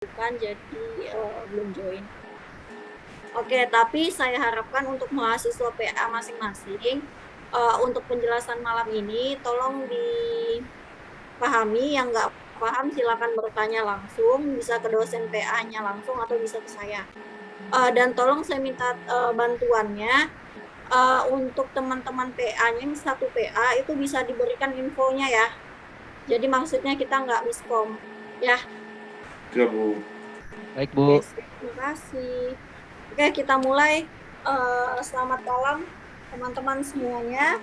bukan, jadi uh, belum join. Oke, tapi saya harapkan untuk mahasiswa PA masing-masing, uh, untuk penjelasan malam ini tolong dipahami, yang nggak paham silakan bertanya langsung, bisa ke dosen PA-nya langsung atau bisa ke saya. Uh, dan tolong saya minta uh, bantuannya uh, untuk teman-teman PA-nya yang satu PA itu bisa diberikan infonya ya. Jadi maksudnya kita nggak miskom ya. Ya Bu. Baik Bu. Oke, terima kasih. Oke kita mulai. Uh, selamat malam teman-teman semuanya.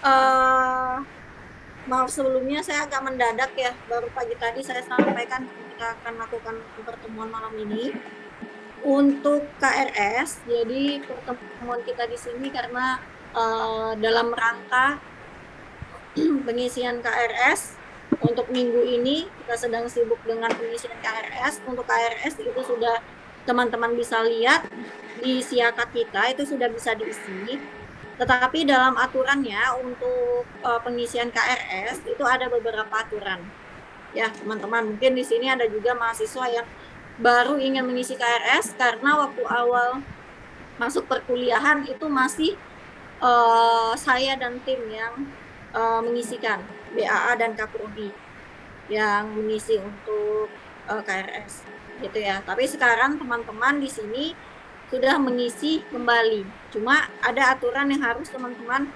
Uh, maaf sebelumnya saya agak mendadak ya. Baru pagi tadi saya sampaikan kita akan lakukan pertemuan malam ini untuk KRS. Jadi pertemuan kita di sini karena uh, dalam rangka pengisian KRS untuk minggu ini kita sedang sibuk dengan pengisian KRS untuk KRS itu sudah teman-teman bisa lihat di siakat kita itu sudah bisa diisi. Tetapi dalam aturannya untuk uh, pengisian KRS itu ada beberapa aturan. Ya teman-teman mungkin di sini ada juga mahasiswa yang baru ingin mengisi KRS karena waktu awal masuk perkuliahan itu masih uh, saya dan tim yang uh, mengisikan BAA dan Kaprodi yang mengisi untuk uh, KRS gitu ya. Tapi sekarang teman-teman di sini sudah mengisi kembali. Cuma ada aturan yang harus teman-teman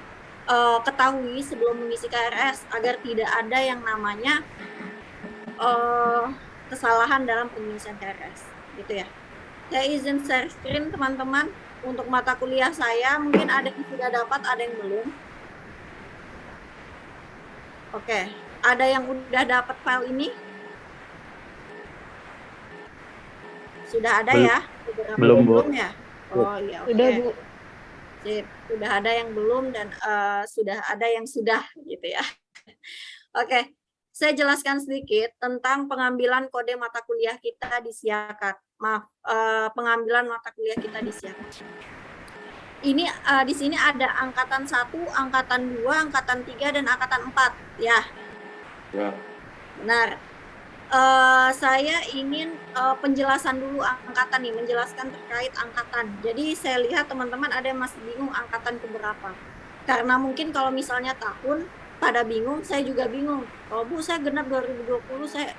uh, ketahui sebelum mengisi KRS agar tidak ada yang namanya uh, kesalahan dalam pengisian KRS gitu ya. Saya izin share screen teman-teman untuk mata kuliah saya mungkin ada yang sudah dapat, ada yang belum. Oke, ada yang udah dapat file ini? Sudah ada belum. ya? Beberapa belum, Bu. Belum ya? Oh iya, oke. Sudah, Bu. Sip, sudah ada yang belum dan uh, sudah ada yang sudah gitu ya. oke, saya jelaskan sedikit tentang pengambilan kode mata kuliah kita di Siakat. Maaf, uh, pengambilan mata kuliah kita di Siakat ini uh, di sini ada angkatan 1, angkatan 2, angkatan 3 dan angkatan 4 ya. Ya. Benar. Uh, saya ingin uh, penjelasan dulu angkatan nih, menjelaskan terkait angkatan. Jadi saya lihat teman-teman ada yang masih bingung angkatan keberapa. Karena mungkin kalau misalnya tahun pada bingung, saya juga bingung. Kalau Bu saya genap 2020 saya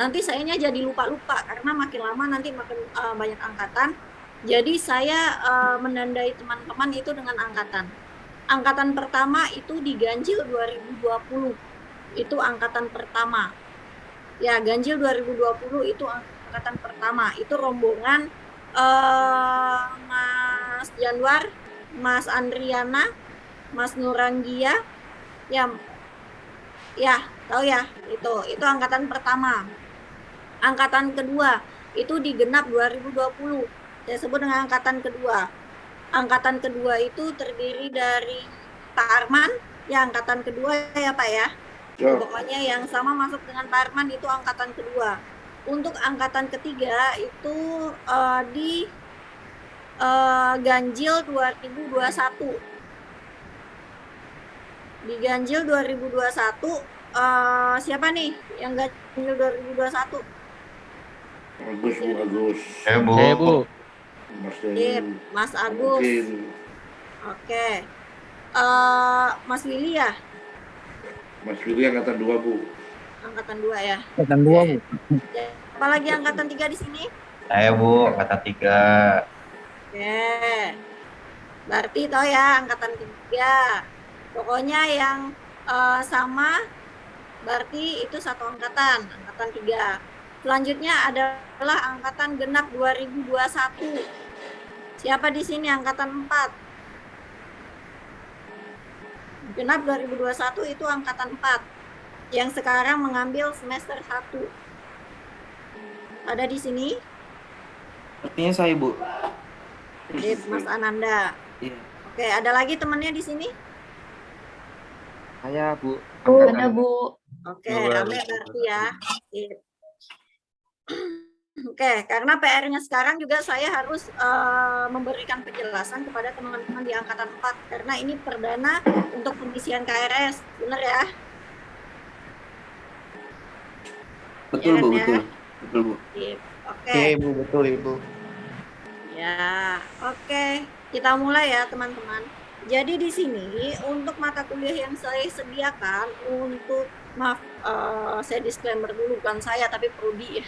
nanti sayanya jadi lupa-lupa karena makin lama nanti makin uh, banyak angkatan jadi saya uh, menandai teman-teman itu dengan angkatan. Angkatan pertama itu diganjil 2020. Itu angkatan pertama. Ya, ganjil 2020 itu angkatan pertama. Itu rombongan uh, Mas Januar, Mas Andriana, Mas Nuranggia. Ya, ya, tahu ya, itu itu angkatan pertama. Angkatan kedua itu digenap 2020 saya sebut dengan angkatan kedua. Angkatan kedua itu terdiri dari Pak Arman, ya angkatan kedua ya Pak ya. ya. Pokoknya yang sama masuk dengan Pak Arman itu angkatan kedua. Untuk angkatan ketiga itu uh, di uh, Ganjil 2021. Di Ganjil 2021 uh, siapa nih yang Ganjil 2021? Agus, Bu, Agus. Eh, Bu. Eh, Bu. Mas Sip, Mas Agus. Oke. Uh, Mas Willy ya? Mas Willy angkatan dua Bu. Angkatan dua ya. Angkatan dua Bu. Apalagi angkatan tiga di sini? Saya Bu, angkatan tiga. Oke. Berarti tau ya angkatan tiga. Pokoknya yang uh, sama berarti itu satu angkatan, angkatan tiga. Selanjutnya adalah angkatan genap 2021. Siapa di sini angkatan 4? Genap 2021 itu angkatan 4 yang sekarang mengambil semester 1. Ada di sini? Sepertinya saya, Bu. Sip, Mas Ananda. Iya. Oke, ada lagi temannya di sini? Saya, Bu. Ada, Bu. Oke, rame berarti ya. Sip. Oke, karena PR-nya sekarang juga saya harus uh, memberikan penjelasan kepada teman-teman di angkatan 4 karena ini perdana untuk pengisian KRS, benar ya? Betul, ya, Bu, ya? betul. Betul, Bu. Sip. Oke. Oke Bu, betul Ibu. Ya, oke. Kita mulai ya, teman-teman. Jadi di sini untuk mata kuliah yang saya sediakan untuk maaf eh, saya disclaimer dulu bukan saya tapi prodi ya.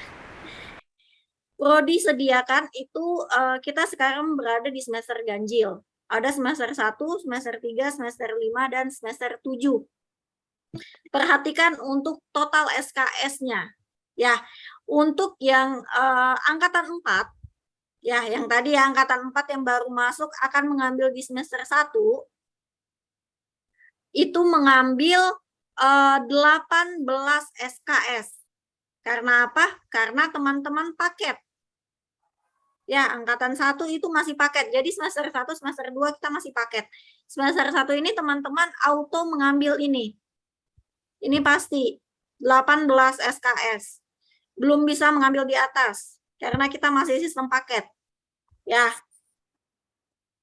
Prodi sediakan itu eh, kita sekarang berada di semester ganjil. Ada semester 1, semester 3, semester 5 dan semester 7. Perhatikan untuk total SKS-nya. Ya, untuk yang eh, angkatan 4 ya yang tadi ya, angkatan 4 yang baru masuk akan mengambil di semester 1 itu mengambil eh, 18 SKS. Karena apa? Karena teman-teman paket. Ya, angkatan 1 itu masih paket. Jadi semester 1, semester 2 kita masih paket. Semester 1 ini teman-teman auto mengambil ini. Ini pasti 18 SKS. Belum bisa mengambil di atas karena kita masih sistem paket. Ya.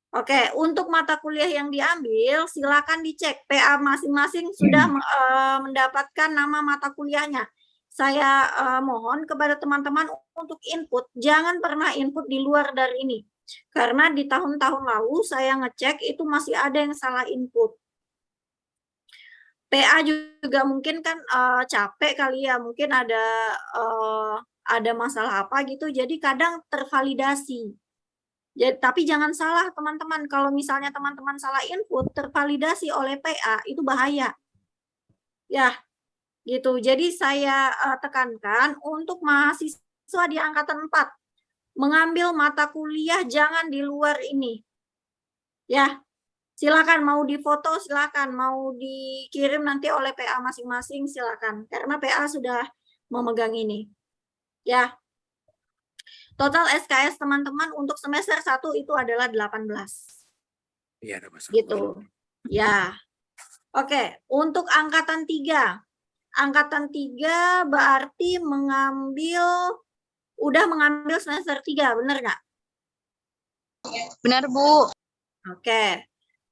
Oke, untuk mata kuliah yang diambil silakan dicek PA masing-masing sudah eh, mendapatkan nama mata kuliahnya. Saya eh, mohon kepada teman-teman untuk input, jangan pernah input di luar dari ini. Karena di tahun-tahun lalu saya ngecek itu masih ada yang salah input. PA juga mungkin kan eh, capek kali ya, mungkin ada eh, ada masalah apa gitu, jadi kadang tervalidasi. Jadi, tapi jangan salah teman-teman, kalau misalnya teman-teman salah input, tervalidasi oleh PA, itu bahaya. Ya, gitu. Jadi saya eh, tekankan untuk mahasiswa di angkatan 4, mengambil mata kuliah jangan di luar ini. Ya, silakan mau difoto silakan mau dikirim nanti oleh PA masing-masing silakan karena PA sudah memegang ini ya total SKS teman-teman untuk semester 1 itu adalah 18 Iya, ada masalah. gitu ya oke untuk angkatan 3 angkatan 3 berarti mengambil udah mengambil semester 3 benar nggak Benar, Bu. Oke.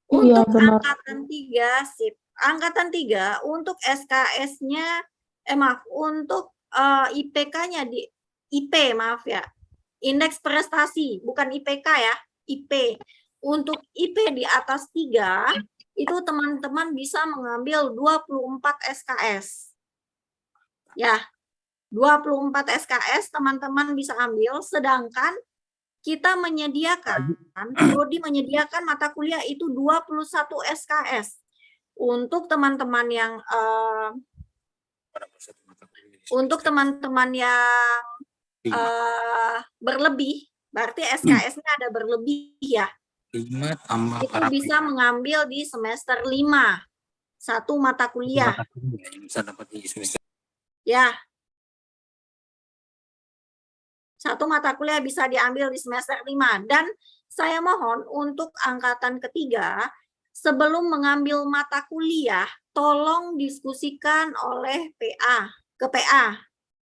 Iya, Untuk benar. angkatan 3, sip. Angkatan 3 untuk SKS-nya eh maaf, untuk eh, IPK-nya di IP, maaf ya. Indeks prestasi, bukan IPK ya, IP. Untuk IP di atas 3 itu teman-teman bisa mengambil 24 SKS. Ya. 24 SKS teman-teman bisa ambil sedangkan kita menyediakan, Prodi menyediakan mata kuliah itu 21 SKS. Untuk teman-teman yang eh, untuk teman-teman yang eh, berlebih, berarti SKS-nya ada berlebih ya. tambah Itu bisa mengambil di semester 5. Satu mata kuliah, bisa dapat di semester ya. Satu mata kuliah bisa diambil di semester 5 dan saya mohon untuk angkatan ketiga sebelum mengambil mata kuliah tolong diskusikan oleh PA ke PA.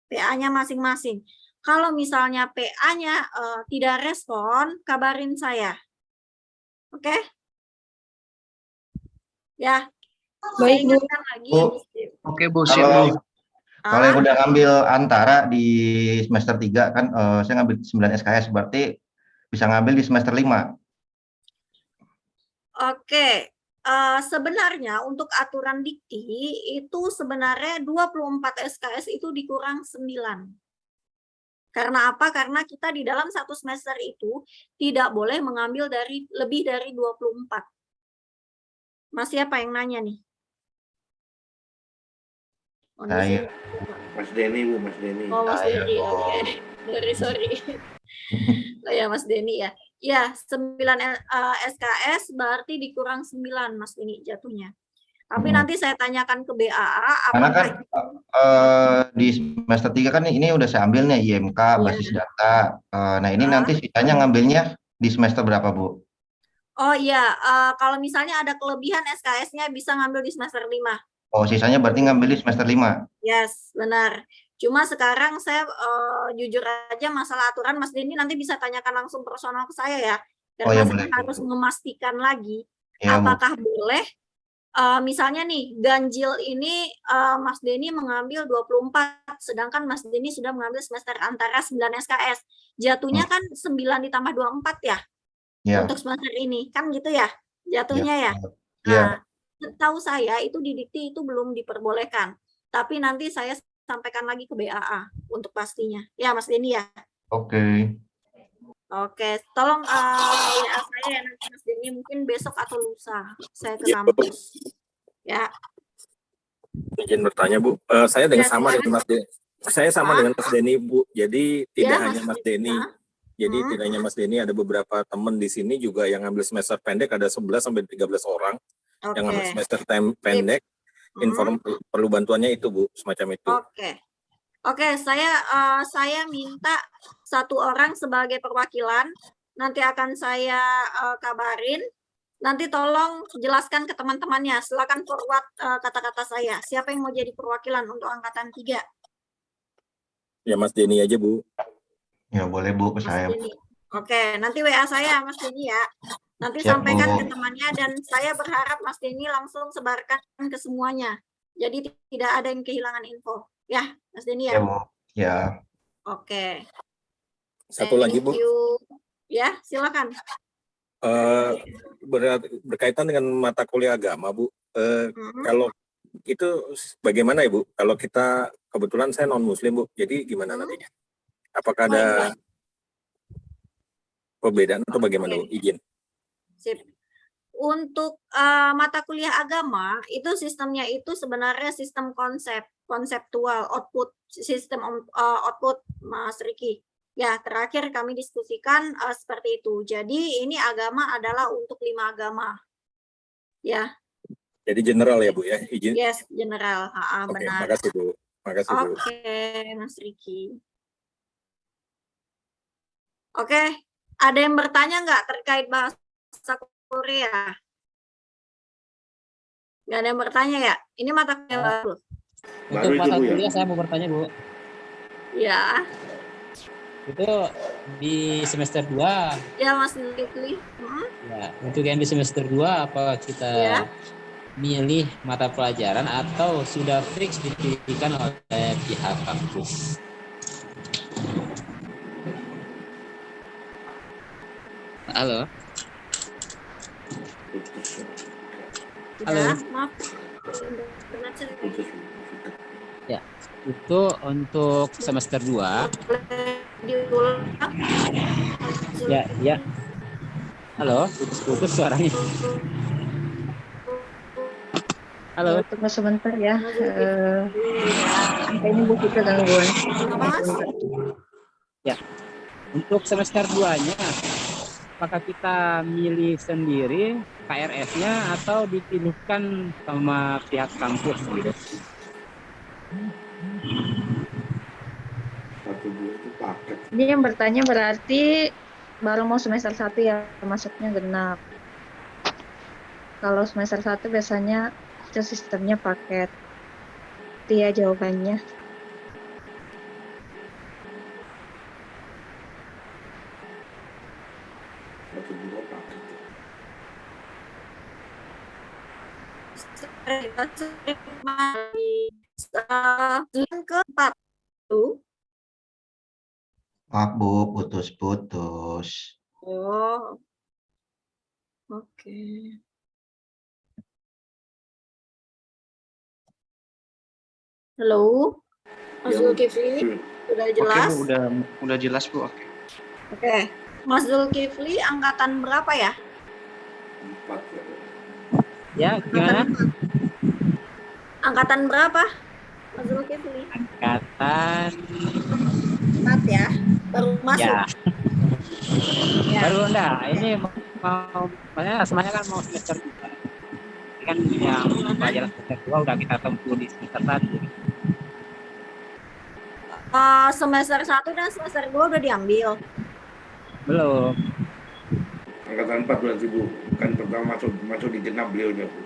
PA-nya masing-masing. Kalau misalnya PA-nya eh, tidak respon, kabarin saya. Oke? Ya. Saya Baik, Bu. lagi. Bu. Oke Bu, Kalau kalau yang Ah, udah ngambil antara di semester 3 kan eh, saya ngambil 9 SKS berarti bisa ngambil di semester 5. Oke, eh, sebenarnya untuk aturan dikti itu sebenarnya 24 SKS itu dikurang 9. Karena apa? Karena kita di dalam satu semester itu tidak boleh mengambil dari lebih dari 24. Masih apa yang nanya nih? Oh, di Saya. sini. Mas Denny, Bu, Mas Denny. Oh, Mas Saya. Denny, oke. Sorry, sorry. Oh ya, Mas Denny ya. Ya, 9 eh, SKS berarti dikurang 9, Mas Denny jatuhnya. Tapi Hmm. nanti saya tanyakan ke BAA Karena kan eh, di semester 3 kan ini udah saya ambil nih IMK Iya. basis data. Eh, nah, ini Ah. nanti sisanya ngambilnya di semester berapa, Bu? Oh iya, eh, kalau misalnya ada kelebihan SKS-nya bisa ngambil di semester 5. Oh, sisanya berarti ngambil di semester 5. Yes, benar. Cuma sekarang saya eh, jujur aja masalah aturan Mas Denny nanti bisa tanyakan langsung personal ke saya ya. Oh, ya, boleh. harus memastikan lagi Iya, Bu. apakah boleh eh, misalnya nih ganjil ini eh, Mas Denny mengambil 24 sedangkan Mas Denny sudah mengambil semester antara 9 SKS. Jatuhnya kan 9 ditambah 24 ya Ya. untuk semester ini. Kan gitu ya jatuhnya ya. Iya. Nah, setahu saya itu di dikti itu belum diperbolehkan. Tapi nanti saya sampaikan lagi ke BAA untuk pastinya. Ya Mas Denny ya. Oke. Oke, tolong eh, WA saya ya nanti Mas Denny mungkin besok atau lusa saya ke Iya, kampus. Ya, Izin bertanya Bu, Eh, saya dengan Ya, sama dengan Mas Denny. Saya sama Hah? dengan Mas Denny Bu. Jadi tidak Ya, hanya Mas Mas Denny. Denny. Jadi Hmm. tidak hanya Mas Denny, ada beberapa teman di sini juga yang ngambil semester pendek ada 11 sampai 13 orang oke. yang ngambil semester tem- pendek. Hmm, Inform perlu bantuannya itu Bu, semacam itu. Oke. Oke, saya eh, saya minta satu orang sebagai perwakilan. Nanti akan saya eh, kabarin. Nanti tolong jelaskan ke teman-temannya. Silakan forward eh, kata-kata saya. Siapa yang mau jadi perwakilan untuk angkatan 3? Ya Mas Denny aja Bu. Ya boleh Bu ke Mas saya. Denny. Oke, nanti WA saya Mas Denny ya. Nanti Siap, sampaikan Bu. ke temannya dan saya berharap Mas Denny langsung sebarkan ke semuanya. Jadi tidak ada yang kehilangan info. Ya, Mas Denny Ya ya. Bu. Ya. Oke. Satu lagi Bu. You. Ya, silakan. Eh, ber- berkaitan dengan mata kuliah agama Bu. Eh, Mhm. kalau itu bagaimana ya Bu? Kalau kita kebetulan saya non Muslim Bu, jadi gimana Hmm. nantinya? Apakah Oh, ada iya. perbedaan atau bagaimana Bu? Izin. Sip. Untuk eh, mata kuliah agama itu sistemnya itu sebenarnya sistem konsep konseptual output sistem eh, output Mas Riki. Ya terakhir kami diskusikan eh, seperti itu. Jadi ini agama adalah untuk lima agama. Ya, Jadi general ya Bu ya, izin. yes general. Ha, Oke, benar. makasih Bu. Makasih Bu. Oke, Mas Riki. Oke, ada yang bertanya nggak terkait bahasa Korea? Nggak ada yang bertanya ya? Ini mata kuliah baru. Untuk itu, mata Bu, ya? kuliah saya mau bertanya Bu. Ya, Itu di semester 2 ya Mas Zulkifli. Hmm, ya. Untuk yang di semester 2 apa kita Ya. milih mata pelajaran atau sudah fix dipilihkan oleh pihak kampus? Halo. Halo. Ya, maaf. Saya Itu untuk semester 2 boleh diulang. Ya, ya. Halo, putus-putus suaranya. Halo, Tunggu sebentar ya. Mas Eh, Zulkifli. kayaknya Bu Fika gangguan. Mas? untuk semester 2-nya apakah kita milih sendiri KRS-nya atau dipilihkan sama pihak kampus gitu? Satu itu paket. Ini yang bertanya berarti baru mau semester 1 ya masuknya genap. Kalau semester 1 biasanya itu sistemnya paket. Itu ya jawabannya. Yang keempat tuh. Maaf Bu, putus-putus. Oh. Oke. Halo. Mas Zulkifli, sudah jelas? Oke, Bu, udah udah jelas, Bu. Oke. Oke. Mas Zulkifli angkatan berapa ya? Empat ya. Ya, gimana? Angkatan, angkatan berapa? Mas Zulkifli? Angkatan Empat ya. Baru masuk. ya, Ya. baru enggak. Ini mau, mau maksudnya semuanya kan mau semester 2. Ini kan yang pelajaran semester 2 udah kita tempuh di semester 1. Eh, semester 1 dan semester 2 udah diambil. Belum. Angkatan empat berarti Bu. Kan pertama masuk masuk di genap beliaunya Bu.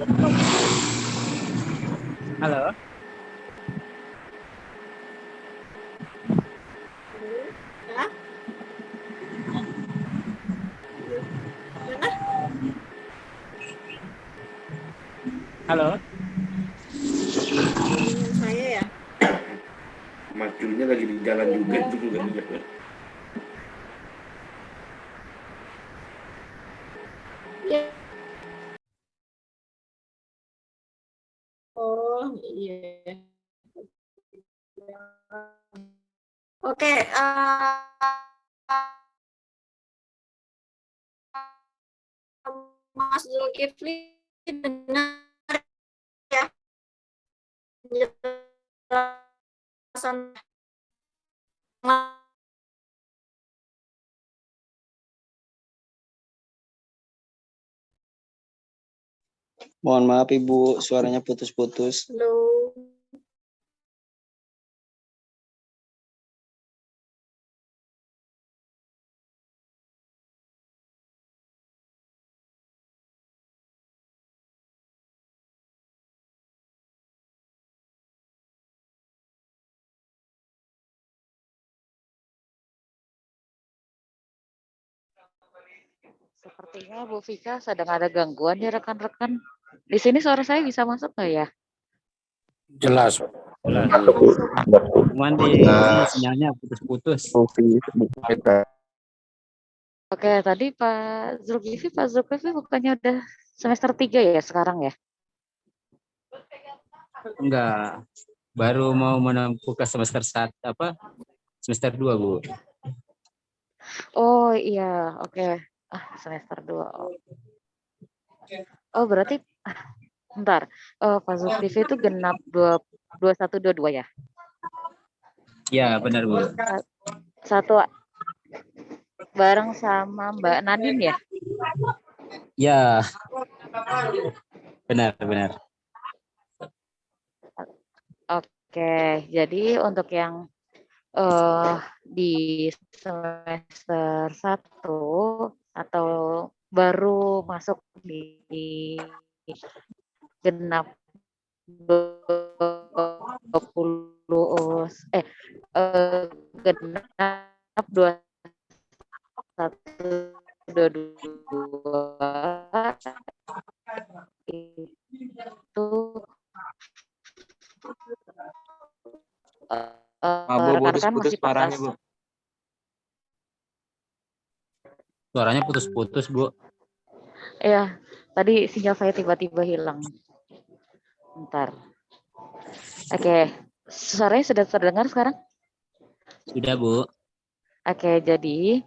Halo. Halo. Saya ya. Majunya lagi di jalan juga itu juga. Iya. Oke. eh, Mas Zulkifli dengar ya penjelasan Mohon maaf Ibu, suaranya putus-putus. Halo. Sepertinya Bu Vika sedang ada gangguan ya rekan-rekan. Di sini suara saya bisa masuk nggak ya? Jelas. Cuman di sinyalnya putus-putus. Oke, tadi Pak Zulkifli, Pak Zulkifli bukannya udah semester 3 ya sekarang ya? Enggak. Baru mau menempuh ke semester satu apa? Semester 2, Bu. Oh iya, oke. Ah, semester 2. Oh, oh berarti bentar. Oh, Pak Zulkifli itu genap 2 21 22 ya? Ya, benar, Bu. Satu bareng sama Mbak Nadine ya? Ya. Benar, benar. Oke, jadi untuk yang eh di semester 1 atau baru masuk di genap 20 eh, eh genap 21 22 itu eh, Bu, rekan-rekan putus-putus masih parahnya. Bu. Suaranya putus-putus, Bu. Ya, tadi sinyal saya tiba-tiba hilang. Bentar. Oke, suaranya sudah terdengar sekarang? Sudah, Bu. Oke, jadi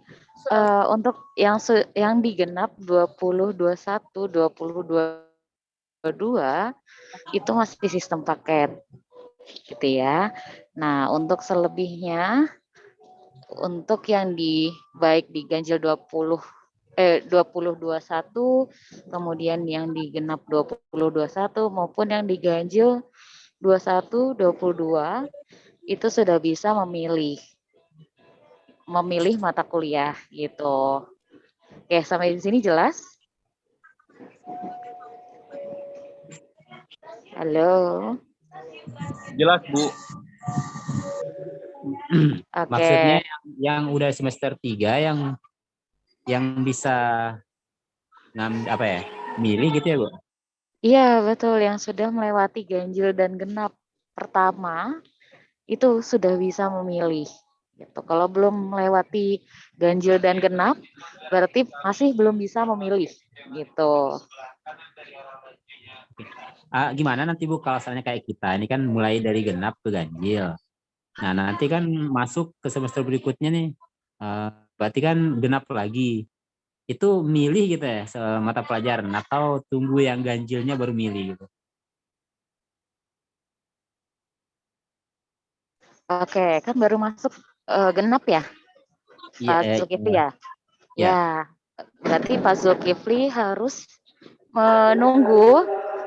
eh, untuk yang yang digenap 20 21 20 22 itu masih sistem paket. Gitu ya. Nah, untuk selebihnya untuk yang di baik di ganjil 20 eh 20 21 kemudian yang digenap 20 21 maupun yang diganjil 21 22 itu sudah bisa memilih memilih mata kuliah gitu. Oke, sampai di sini jelas? Halo. Jelas, Bu. Oke. Maksudnya yang, yang udah semester 3 yang yang bisa ngam apa ya? Milih gitu ya, Bu? Iya, betul yang sudah melewati ganjil dan genap pertama itu sudah bisa memilih gitu. Kalau belum melewati ganjil dan genap berarti masih belum bisa memilih gitu. Ah, gimana nanti Bu kalau misalnya kayak kita ini kan mulai dari genap ke ganjil. Nah, nanti kan masuk ke semester berikutnya nih. eh, berarti kan genap lagi. Itu milih gitu ya mata pelajaran atau tunggu yang ganjilnya baru milih gitu. Oke, kan baru masuk eh, genap ya, Iya, Pak eh, Zulkifli iya. ya? Ya. Ya, berarti Pak Zulkifli harus menunggu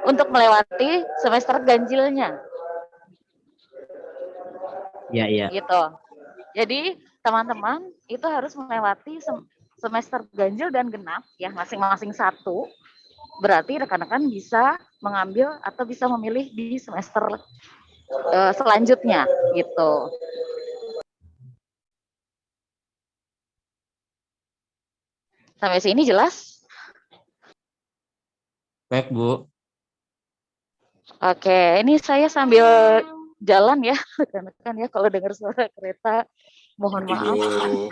untuk melewati semester ganjilnya. Iya, iya. gitu. Jadi teman-teman itu harus melewati sem- semester ganjil dan genap ya masing-masing satu. Berarti rekan-rekan bisa mengambil atau bisa memilih di semester eh, selanjutnya gitu. Sampai sini jelas? Baik, Bu. Oke, ini saya sambil jalan ya, rekan-rekan ya kalau dengar suara kereta mohon maaf. Ibu.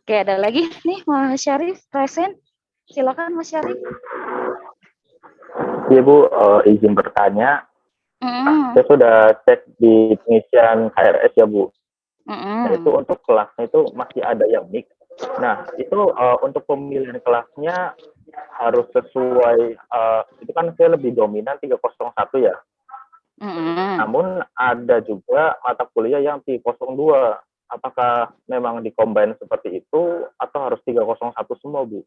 Oke, ada lagi nih Mas Syarif present. Silakan Mas Syarif. Iya Bu, eh, izin bertanya. Mm, Saya sudah cek di pengisian KRS ya Bu. Nah, mm, itu untuk kelasnya itu masih ada yang mix. Nah, itu eh, untuk pemilihan kelasnya harus sesuai, eh, itu kan saya lebih dominan 301 ya. Mm. Namun ada juga mata kuliah yang 302. Apakah memang dikombin seperti itu atau harus 301 semua Bu?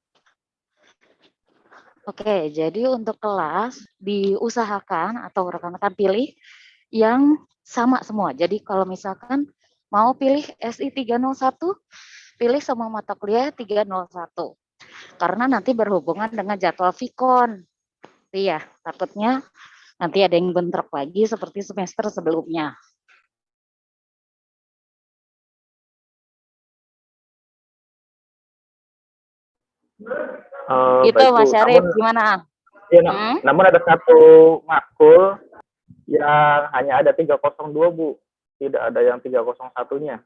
Oke, jadi untuk kelas diusahakan atau rekan-rekan pilih yang sama semua. Jadi kalau misalkan mau pilih SI 301, pilih semua mata kuliah 301. Karena nanti berhubungan dengan jadwal Vicon. Iya, takutnya nanti ada yang bentrok lagi seperti semester sebelumnya. Eh, Gitu baik, Bu. Mas Syarif, gimana? Ya, Hmm? namun ada satu makul yang hanya ada 302, Bu. Tidak ada yang 301-nya.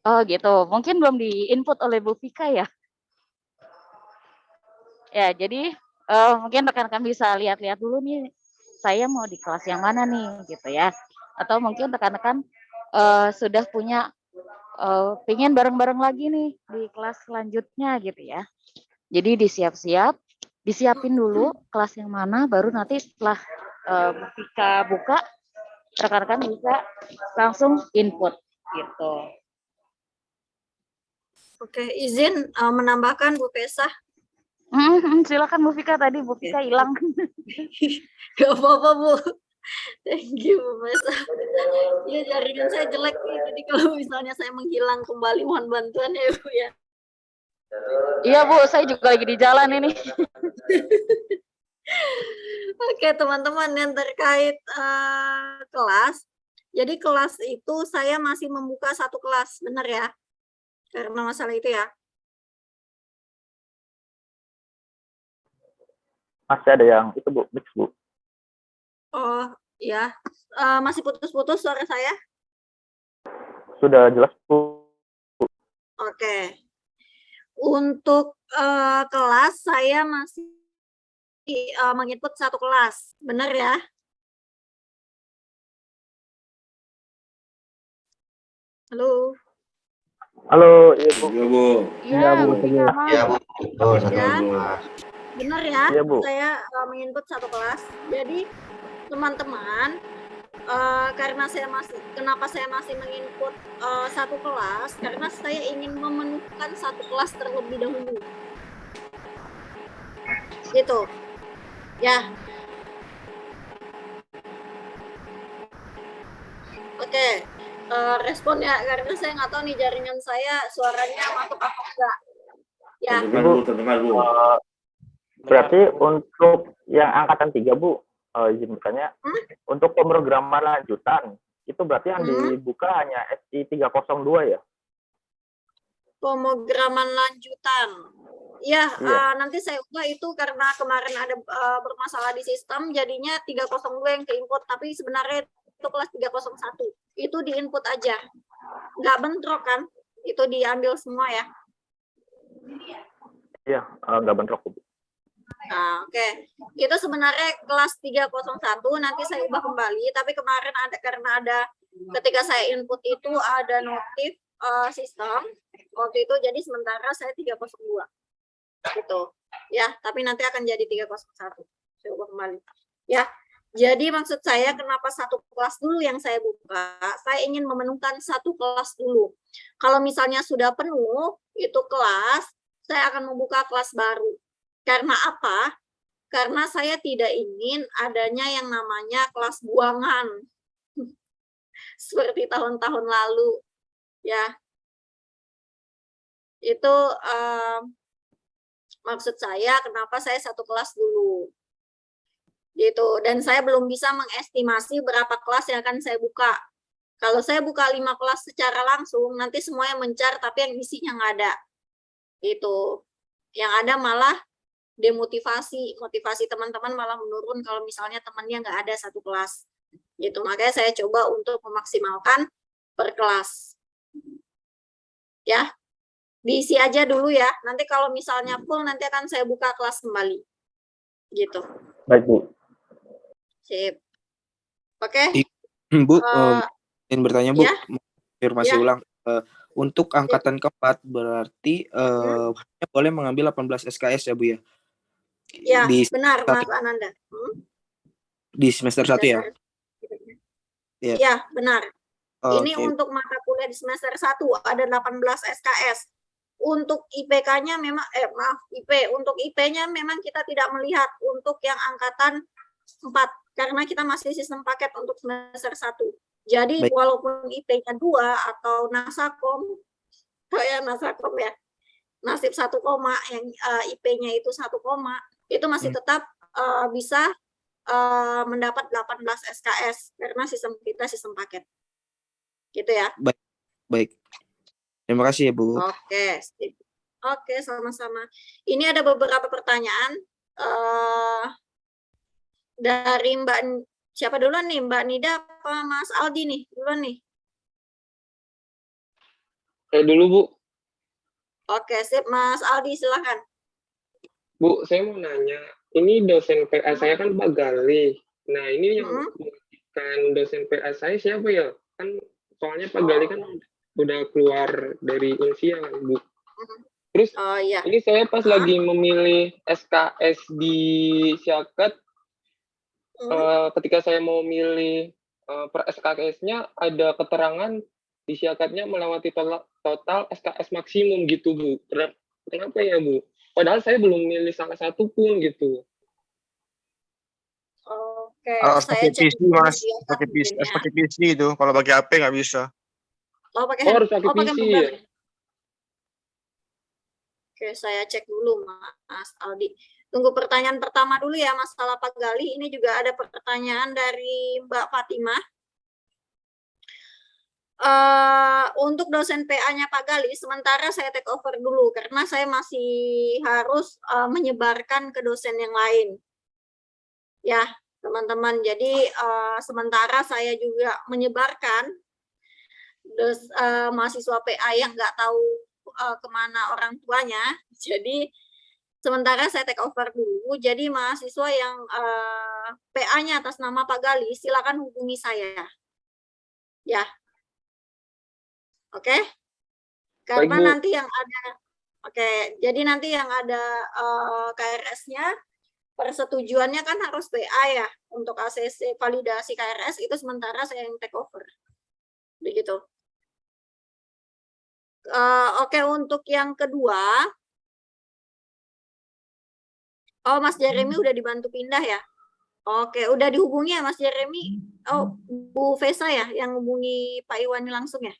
Oh gitu, mungkin belum di-input oleh Bu Vika ya? Ya, jadi eh, mungkin rekan-rekan bisa lihat-lihat dulu nih, saya mau di kelas yang mana nih, gitu ya. Atau mungkin rekan-rekan eh, sudah punya, eh, pingin bareng-bareng lagi nih di kelas selanjutnya gitu ya. Jadi disiap-siap, disiapin dulu kelas yang mana, baru nanti setelah Vika buka, rekan-rekan bisa langsung input gitu. Oke, izin uh, menambahkan Bu Pesa. Mhm, silakan Bu Vika tadi Bu Vika hilang. Gak apa-apa Bu. Thank you Bu Pesa. Ya jaringan saya jelek nih, jadi kalau misalnya saya menghilang kembali mohon bantuan ya Bu ya. Iya Bu, saya juga lagi di jalan ini. Oke teman-teman yang terkait eh, kelas. Jadi kelas itu saya masih membuka satu kelas, benar ya? Karena masalah itu ya. Masih ada yang itu, Bu, mix, Bu. Oh ya, Eh, masih putus-putus suara saya? Sudah jelas, Bu. Oke. Untuk eh, kelas saya masih eh, menginput satu kelas, benar ya? Halo. Halo, iya, Bu. Iya, Bu. Iya, Bu. Iya, Bu. Betul, satu Ya. kelas. Benar ya? Iya, Bu. Saya uh, menginput satu kelas. Jadi teman-teman, uh, karena saya masih kenapa saya masih menginput uh, satu kelas? Karena saya ingin memenuhkan satu kelas terlebih dahulu. Gitu. Ya. Oke. Uh, respon ya karena saya nggak tahu nih jaringan saya suaranya masuk apa enggak. Ya. Terdengar, Bu. Terdengar, Bu. Eh, berarti untuk yang angkatan 3, Bu, eh, izin bertanya, Hmm? untuk pemrograman lanjutan, itu berarti yang Hmm? dibuka hanya SI 302 ya? pemrograman lanjutan. Ya, Iya. eh, nanti saya ubah itu karena kemarin ada eh, bermasalah di sistem, jadinya 302 yang ke input, tapi sebenarnya itu kelas 301. Itu di input aja. Nggak bentrok kan? Itu diambil semua ya. Iya, eh, nggak bentrok, Bu. Nah, oke. Itu sebenarnya kelas 301 nanti saya ubah kembali, tapi kemarin ada karena ada ketika saya input itu ada notif eh, sistem waktu itu jadi sementara saya 302. Gitu. Ya, tapi nanti akan jadi 301. Saya ubah kembali. Ya. Jadi maksud saya kenapa satu kelas dulu yang saya buka? Saya ingin memenuhkan satu kelas dulu. Kalau misalnya sudah penuh itu kelas, saya akan membuka kelas baru. Karena apa? Karena saya tidak ingin adanya yang namanya kelas buangan. Seperti tahun-tahun lalu. Ya. Itu eh, maksud saya kenapa saya satu kelas dulu. Gitu. Dan saya belum bisa mengestimasi berapa kelas yang akan saya buka. Kalau saya buka lima kelas secara langsung, nanti semuanya mencar, tapi yang isinya nggak ada. Itu. Yang ada malah demotivasi, motivasi teman-teman malah menurun kalau misalnya temannya nggak ada satu kelas. Gitu. Makanya saya coba untuk memaksimalkan per kelas. Ya, diisi aja dulu ya. Nanti kalau misalnya full nanti akan saya buka kelas kembali. Gitu. Baik, Bu. Sip. Oke. I- Bu, Eh, em, ingin bertanya Bu, ya? konfirmasi Ya. ulang. Eh, untuk angkatan keempat berarti eh, hanya boleh mengambil 18 SKS ya Bu ya? Ya, Di benar satu- Mas Ananda. Hmm? di semester satu ya? Ya. Ya, benar. Ini Oke. untuk mata kuliah di semester 1 ada 18 SKS. Untuk IPK-nya memang eh maaf, IP. Untuk IP-nya memang kita tidak melihat untuk yang angkatan 4 karena kita masih sistem paket untuk semester 1. Jadi Baik. walaupun IP-nya 2 atau Nasakom kayak Nasakom ya. Nasib 1 koma yang eh, IP-nya itu 1 koma itu masih Hmm. tetap eh, bisa eh, mendapat 18 SKS karena sistem kita sistem paket. Gitu ya. Baik. Baik. Terima kasih ya Bu. Oke, sip. Oke, sama-sama. Ini ada beberapa pertanyaan eh dari Mbak siapa duluan nih? Mbak Nida apa Mas Aldi nih? Duluan nih. Eh dulu Bu, Oke, sip Mas Aldi silakan. Bu, saya mau nanya, ini dosen PA saya kan Pak Gali. Nah, ini yang Hmm. kan dosen PA saya siapa ya? Kan soalnya Pak Gali kan udah keluar dari Unsia kan, Bu. Terus Oh iya. ini saya pas lagi memilih SKS di Syakat, Hmm. eh, ketika saya mau milih eh, per SKS-nya ada keterangan di Syakatnya melewati total, total SKS maksimum gitu, Bu. Kenapa ya, Bu? Padahal saya belum milih salah satu pun gitu. Oke, Harus saya pakai cek PC mas, atas pakai PC, harus ya. pakai PC itu. Kalau bagi HP nggak bisa. Oh, pakai Oh, harus pakai oh, pakai PC ya? Oke, saya cek dulu Mas Aldi. Tunggu pertanyaan pertama dulu ya masalah Pak Gali. Ini juga ada pertanyaan dari Mbak Fatimah. Eh, untuk dosen PA-nya Pak Gali, sementara saya take over dulu karena saya masih harus eh, menyebarkan ke dosen yang lain. Ya, teman-teman. Jadi eh, sementara saya juga menyebarkan dos, eh, mahasiswa PA yang nggak tahu eh, ke mana orang tuanya. Jadi sementara saya take over dulu. Jadi mahasiswa yang eh, PA-nya atas nama Pak Gali, silakan hubungi saya. Ya, Oke. Karena Bu. nanti yang ada Oke, jadi nanti yang ada eh, KRS-nya persetujuannya kan harus PA ya untuk ACC validasi KRS itu sementara saya yang take over. Begitu. Eh, Oke, untuk yang kedua Oh, Mas Jeremy udah dibantu pindah ya? Oke, udah dihubungi ya Mas Jeremy? Oh, Bu Vesa ya yang hubungi Pak Iwani langsung ya?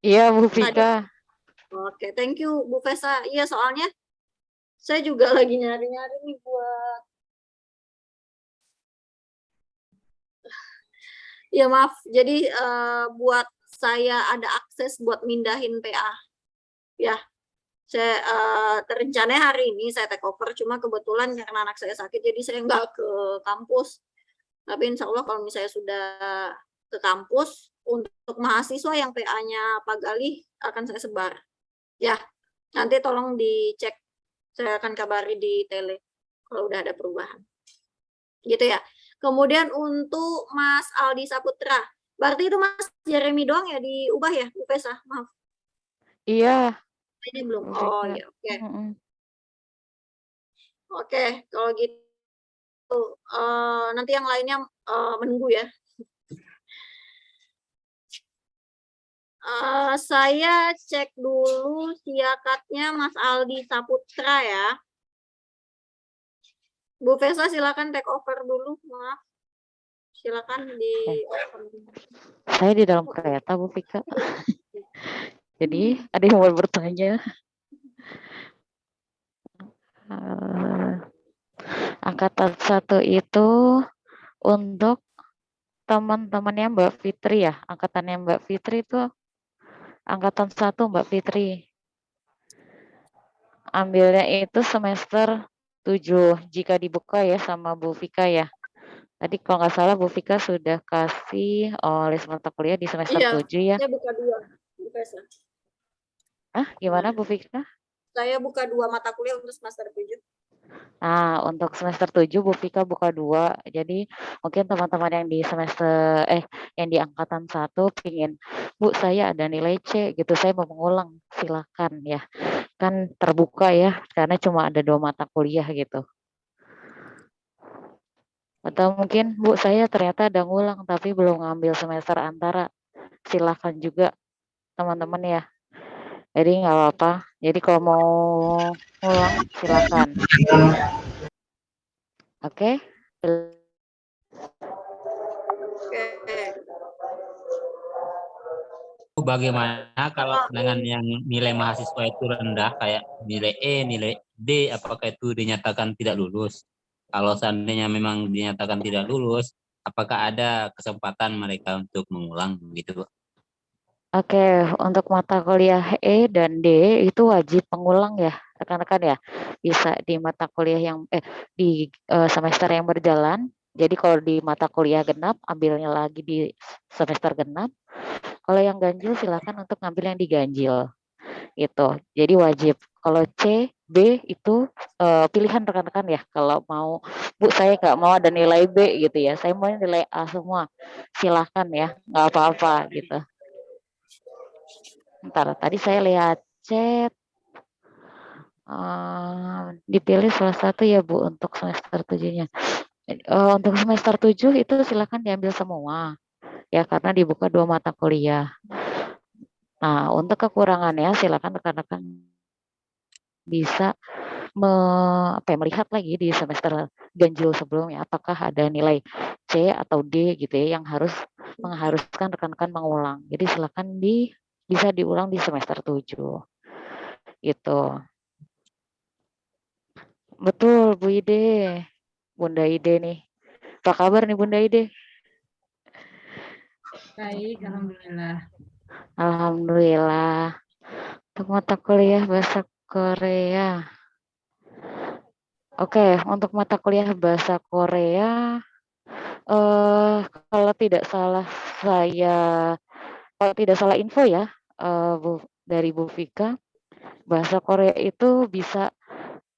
Iya, Bu. Vika. Oke, thank you Bu Vesa. Iya, soalnya saya juga lagi nyari-nyari nih buat Ya maaf, jadi eh, buat saya ada akses buat mindahin PA. Ya, saya eh, terencana hari ini saya take over, cuma kebetulan karena anak saya sakit, jadi saya nggak ke kampus. Tapi insya Allah kalau misalnya sudah ke kampus, untuk mahasiswa yang PA-nya Pak Gali akan saya sebar. Ya, nanti tolong dicek. Saya akan kabari di tele kalau udah ada perubahan. Gitu ya. Kemudian untuk Mas Aldi Saputra, berarti itu Mas Jeremy doang ya diubah ya, Bu Pesa? Maaf, Iya. ini belum. Bu Oh ya, oke. Mm-mm. Oke, kalau gitu eh, nanti yang lainnya eh, menunggu ya. Eh, saya cek dulu siakatnya Mas Aldi Saputra ya. Bu Vesa silakan take over dulu, maaf. Silakan di Saya di dalam kereta, Bu Vika. Jadi, ada yang mau bertanya? Eh, angkatan satu itu untuk teman-temannya Mbak Fitri ya. Angkatannya Mbak Fitri itu angkatan satu Mbak Fitri. Ambilnya itu semester 7 jika dibuka ya sama Bu Vika ya. Tadi kalau nggak salah Bu Vika sudah kasih list mata kuliah di semester Iya, 7 ya. saya buka dua. Buka. Ah, gimana Bu Vika? Saya buka dua mata kuliah untuk semester 7. Nah, untuk semester 7 Bu Vika buka dua. Jadi mungkin teman-teman yang di semester eh yang di angkatan satu pingin Bu saya ada nilai C gitu. Saya mau mengulang silakan ya. Kan terbuka ya karena cuma ada dua mata kuliah gitu. Atau mungkin Bu saya ternyata ada ngulang tapi belum ngambil semester antara. Silakan juga teman-teman ya jadi nggak apa-apa jadi kalau mau ngulang silakan oke Bagaimana kalau dengan yang nilai mahasiswa itu rendah kayak nilai E, nilai D, apakah itu dinyatakan tidak lulus? Kalau seandainya memang dinyatakan tidak lulus, apakah ada kesempatan mereka untuk mengulang gitu? Oke, untuk mata kuliah E dan D itu wajib pengulang ya, rekan-rekan ya. Bisa di mata kuliah yang eh di eh, semester yang berjalan. Jadi kalau di mata kuliah genap ambilnya lagi di semester genap. Kalau yang ganjil silakan untuk ngambil yang diganjil. Gitu. Jadi wajib. Kalau C, B itu eh, pilihan rekan-rekan ya. Kalau mau Bu saya nggak mau ada nilai B gitu ya. Saya mau nilai A semua. Silahkan ya, nggak apa-apa gitu. Ntar tadi saya lihat chat. Eh, dipilih salah satu ya Bu untuk semester tujuhnya. Eh, untuk semester 7 itu silakan diambil semua. Ya karena dibuka dua mata kuliah. Nah, untuk kekurangannya silakan rekan-rekan bisa me, apa ya, melihat lagi di semester ganjil sebelumnya apakah ada nilai C atau D gitu ya yang harus mengharuskan rekan-rekan mengulang. Jadi silakan di bisa diulang di semester 7. Gitu. Betul, Bu Ide. Bunda Ide nih. Apa kabar nih Bunda Ide? Baik, alhamdulillah. Alhamdulillah. Untuk mata kuliah bahasa Korea. Oke, untuk mata kuliah bahasa Korea eh kalau tidak salah saya kalau tidak salah info ya Bu, dari Bu Vika bahasa Korea itu bisa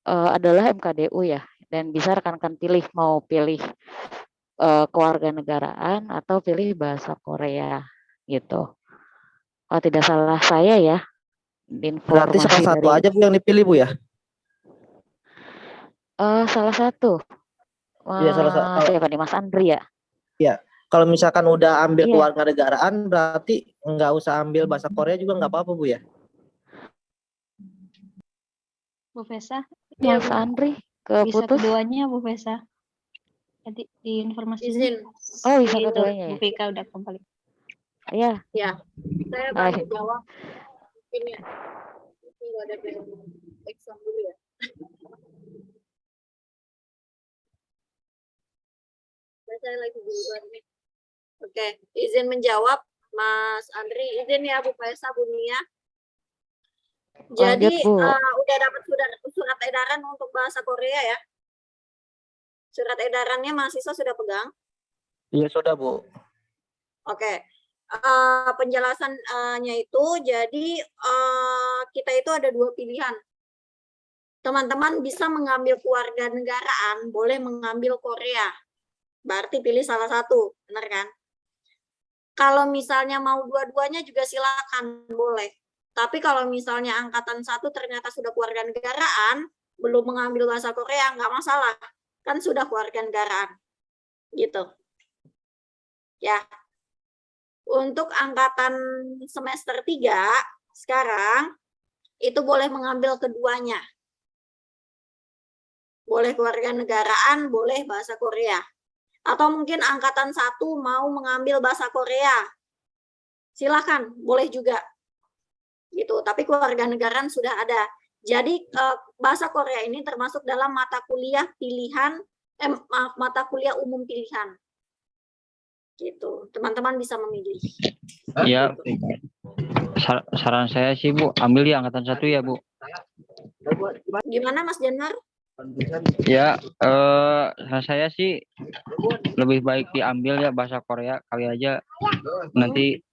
eh, adalah MKDU ya dan bisa rekan-rekan pilih mau pilih eh, kewarganegaraan atau pilih bahasa Korea gitu. Kalau tidak salah saya ya Berarti salah satu dari aja Bu yang dipilih Bu ya? eh, salah satu Iya salah satu. Siapa nih Mas Andri ya? Iya. Kalau misalkan udah ambil Iya. kewarganegaraan berarti nggak usah ambil bahasa Korea juga nggak apa-apa Bu ya? Bu Fesa, Mas Andri bisa keputus? keduanya Bu Fesa. Tadi di informasi Izin. Oh bisa Itu, keduanya Bu ya? Vika udah kembali. Iya. Ya, saya Ah, baru jawab. Mungkin ya. Tunggu ada exam dulu ya. Saya lagi di luar nih. Oke, izin menjawab Mas Andri, izin ya Bu Faisa, Bu Nia. Jadi Lanjut, Bu. eh, udah dapat surat, surat edaran untuk bahasa Korea ya? Surat edarannya mahasiswa sudah pegang? Iya sudah Bu. Oke, eh, penjelasannya itu jadi eh, kita itu ada dua pilihan. Teman-teman bisa mengambil kewarganegaraan, boleh mengambil Korea. Berarti pilih salah satu, benar kan? Kalau misalnya mau dua-duanya juga silakan, boleh. Tapi kalau misalnya angkatan satu ternyata sudah kewarganegaraan, belum mengambil bahasa Korea, nggak masalah. Kan sudah kewarganegaraan. Gitu. Ya, untuk angkatan semester 3 sekarang itu boleh mengambil keduanya. Boleh kewarganegaraan, boleh bahasa Korea. Atau mungkin angkatan satu mau mengambil bahasa Korea. Silakan, boleh juga. Gitu, tapi kewarganegaraan sudah ada. Jadi eh, bahasa Korea ini termasuk dalam mata kuliah pilihan eh, maaf, mata kuliah umum pilihan. Gitu. Teman-teman bisa memilih. Ya, sar- saran saya sih Bu, ambil di angkatan satu ya Bu. Gimana Mas Januar? Ya, eh saya sih lebih baik diambil ya bahasa Korea kali aja nanti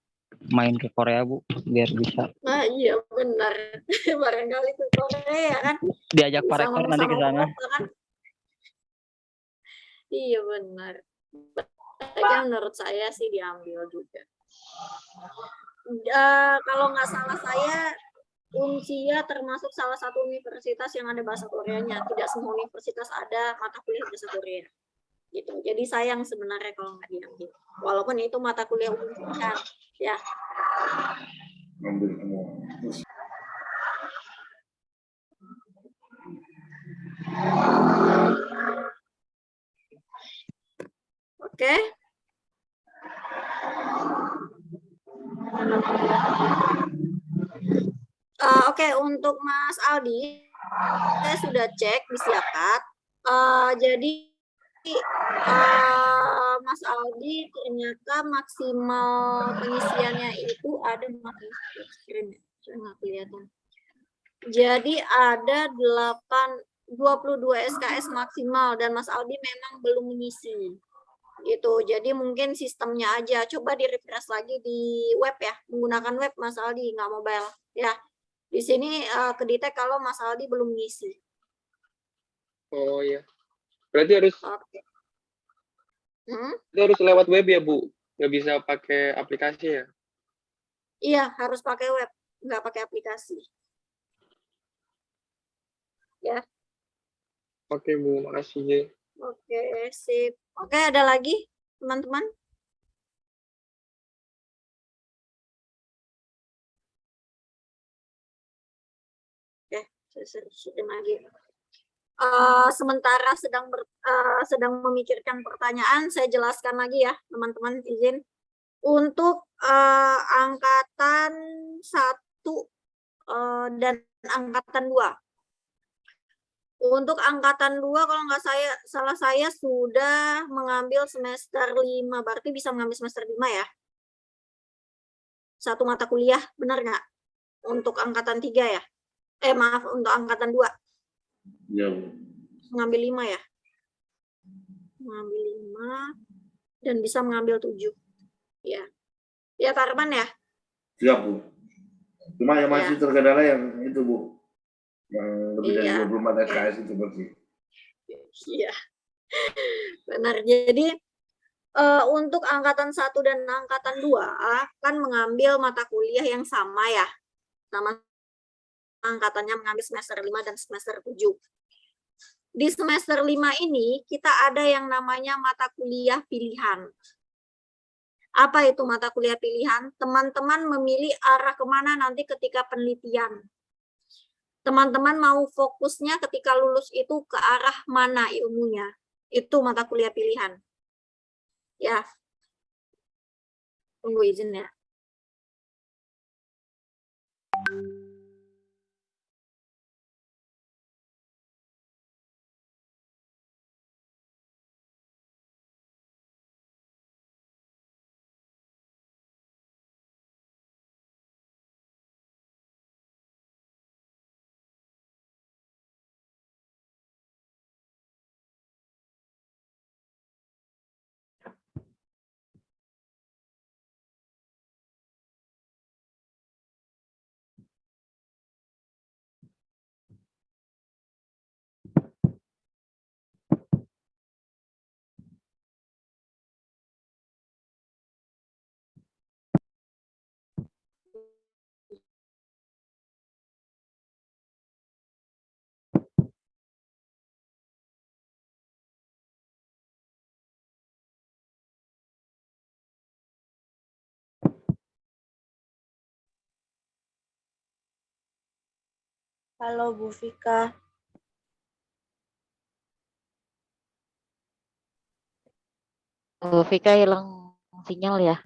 main ke Korea Bu biar bisa Nah iya benar. Barangkali ke Korea kan. diajak Pak Bisa Rektor nanti ke sana. Bapak kan. Iya benar. Kayaknya menurut saya sih diambil juga. Eh, kalau nggak salah saya Unsia termasuk salah satu universitas yang ada bahasa Koreanya. Tidak semua universitas ada mata kuliah bahasa Korea. Gitu. Jadi sayang sebenarnya kalau nggak diambil. Walaupun itu mata kuliah umum kan. Ya. Ngambil Eh, Oke, untuk Mas Aldi, saya sudah cek di Siakat. Eh, jadi eh, Mas Aldi ternyata maksimal pengisiannya itu ada ya, saya nggak kelihatan. Jadi ada 8 22 SKS maksimal dan Mas Aldi memang belum mengisi. Gitu. Jadi mungkin sistemnya aja coba di refresh lagi di web ya, menggunakan web Mas Aldi nggak mobile ya. Di sini eh, kedetek kalau Mas Aldi belum ngisi. Oh iya. Berarti harus Oke. Hmm? itu harus lewat web ya, Bu? Nggak bisa pakai aplikasi ya? Iya, harus pakai web, nggak pakai aplikasi. Ya, Oke, Bu. Makasih. ya. oke, sip. Oke, ada lagi teman-teman? Eh, sementara sedang ber- eh, sedang memikirkan pertanyaan, saya jelaskan lagi ya, teman-teman izin. Untuk eh, angkatan satu eh, dan angkatan dua. Untuk angkatan dua, kalau nggak saya salah saya sudah mengambil semester lima, berarti bisa mengambil semester lima ya. Satu mata kuliah, benar nggak? Untuk angkatan tiga ya? Eh maaf, untuk angkatan dua. Ya, mengambil lima ya mengambil lima dan bisa mengambil tujuh ya ya Pak Arman ya Siap, Bu. Cuma yang masih Ya. terkendala yang itu, Bu. Yang lebih dari Iya. 24 SKS itu berarti. iya benar jadi eh, untuk angkatan satu dan angkatan dua kan mengambil mata kuliah yang sama ya sama angkatannya mengambil semester lima dan semester tujuh di semester lima ini kita ada yang namanya mata kuliah pilihan. Apa itu mata kuliah pilihan? Teman-teman memilih arah ke mana nanti ketika penelitian. Teman-teman mau fokusnya ketika lulus itu ke arah mana ilmunya. Itu mata kuliah pilihan. Ya. Tunggu izin ya. Halo Bu Vika. Bu Vika hilang sinyal ya.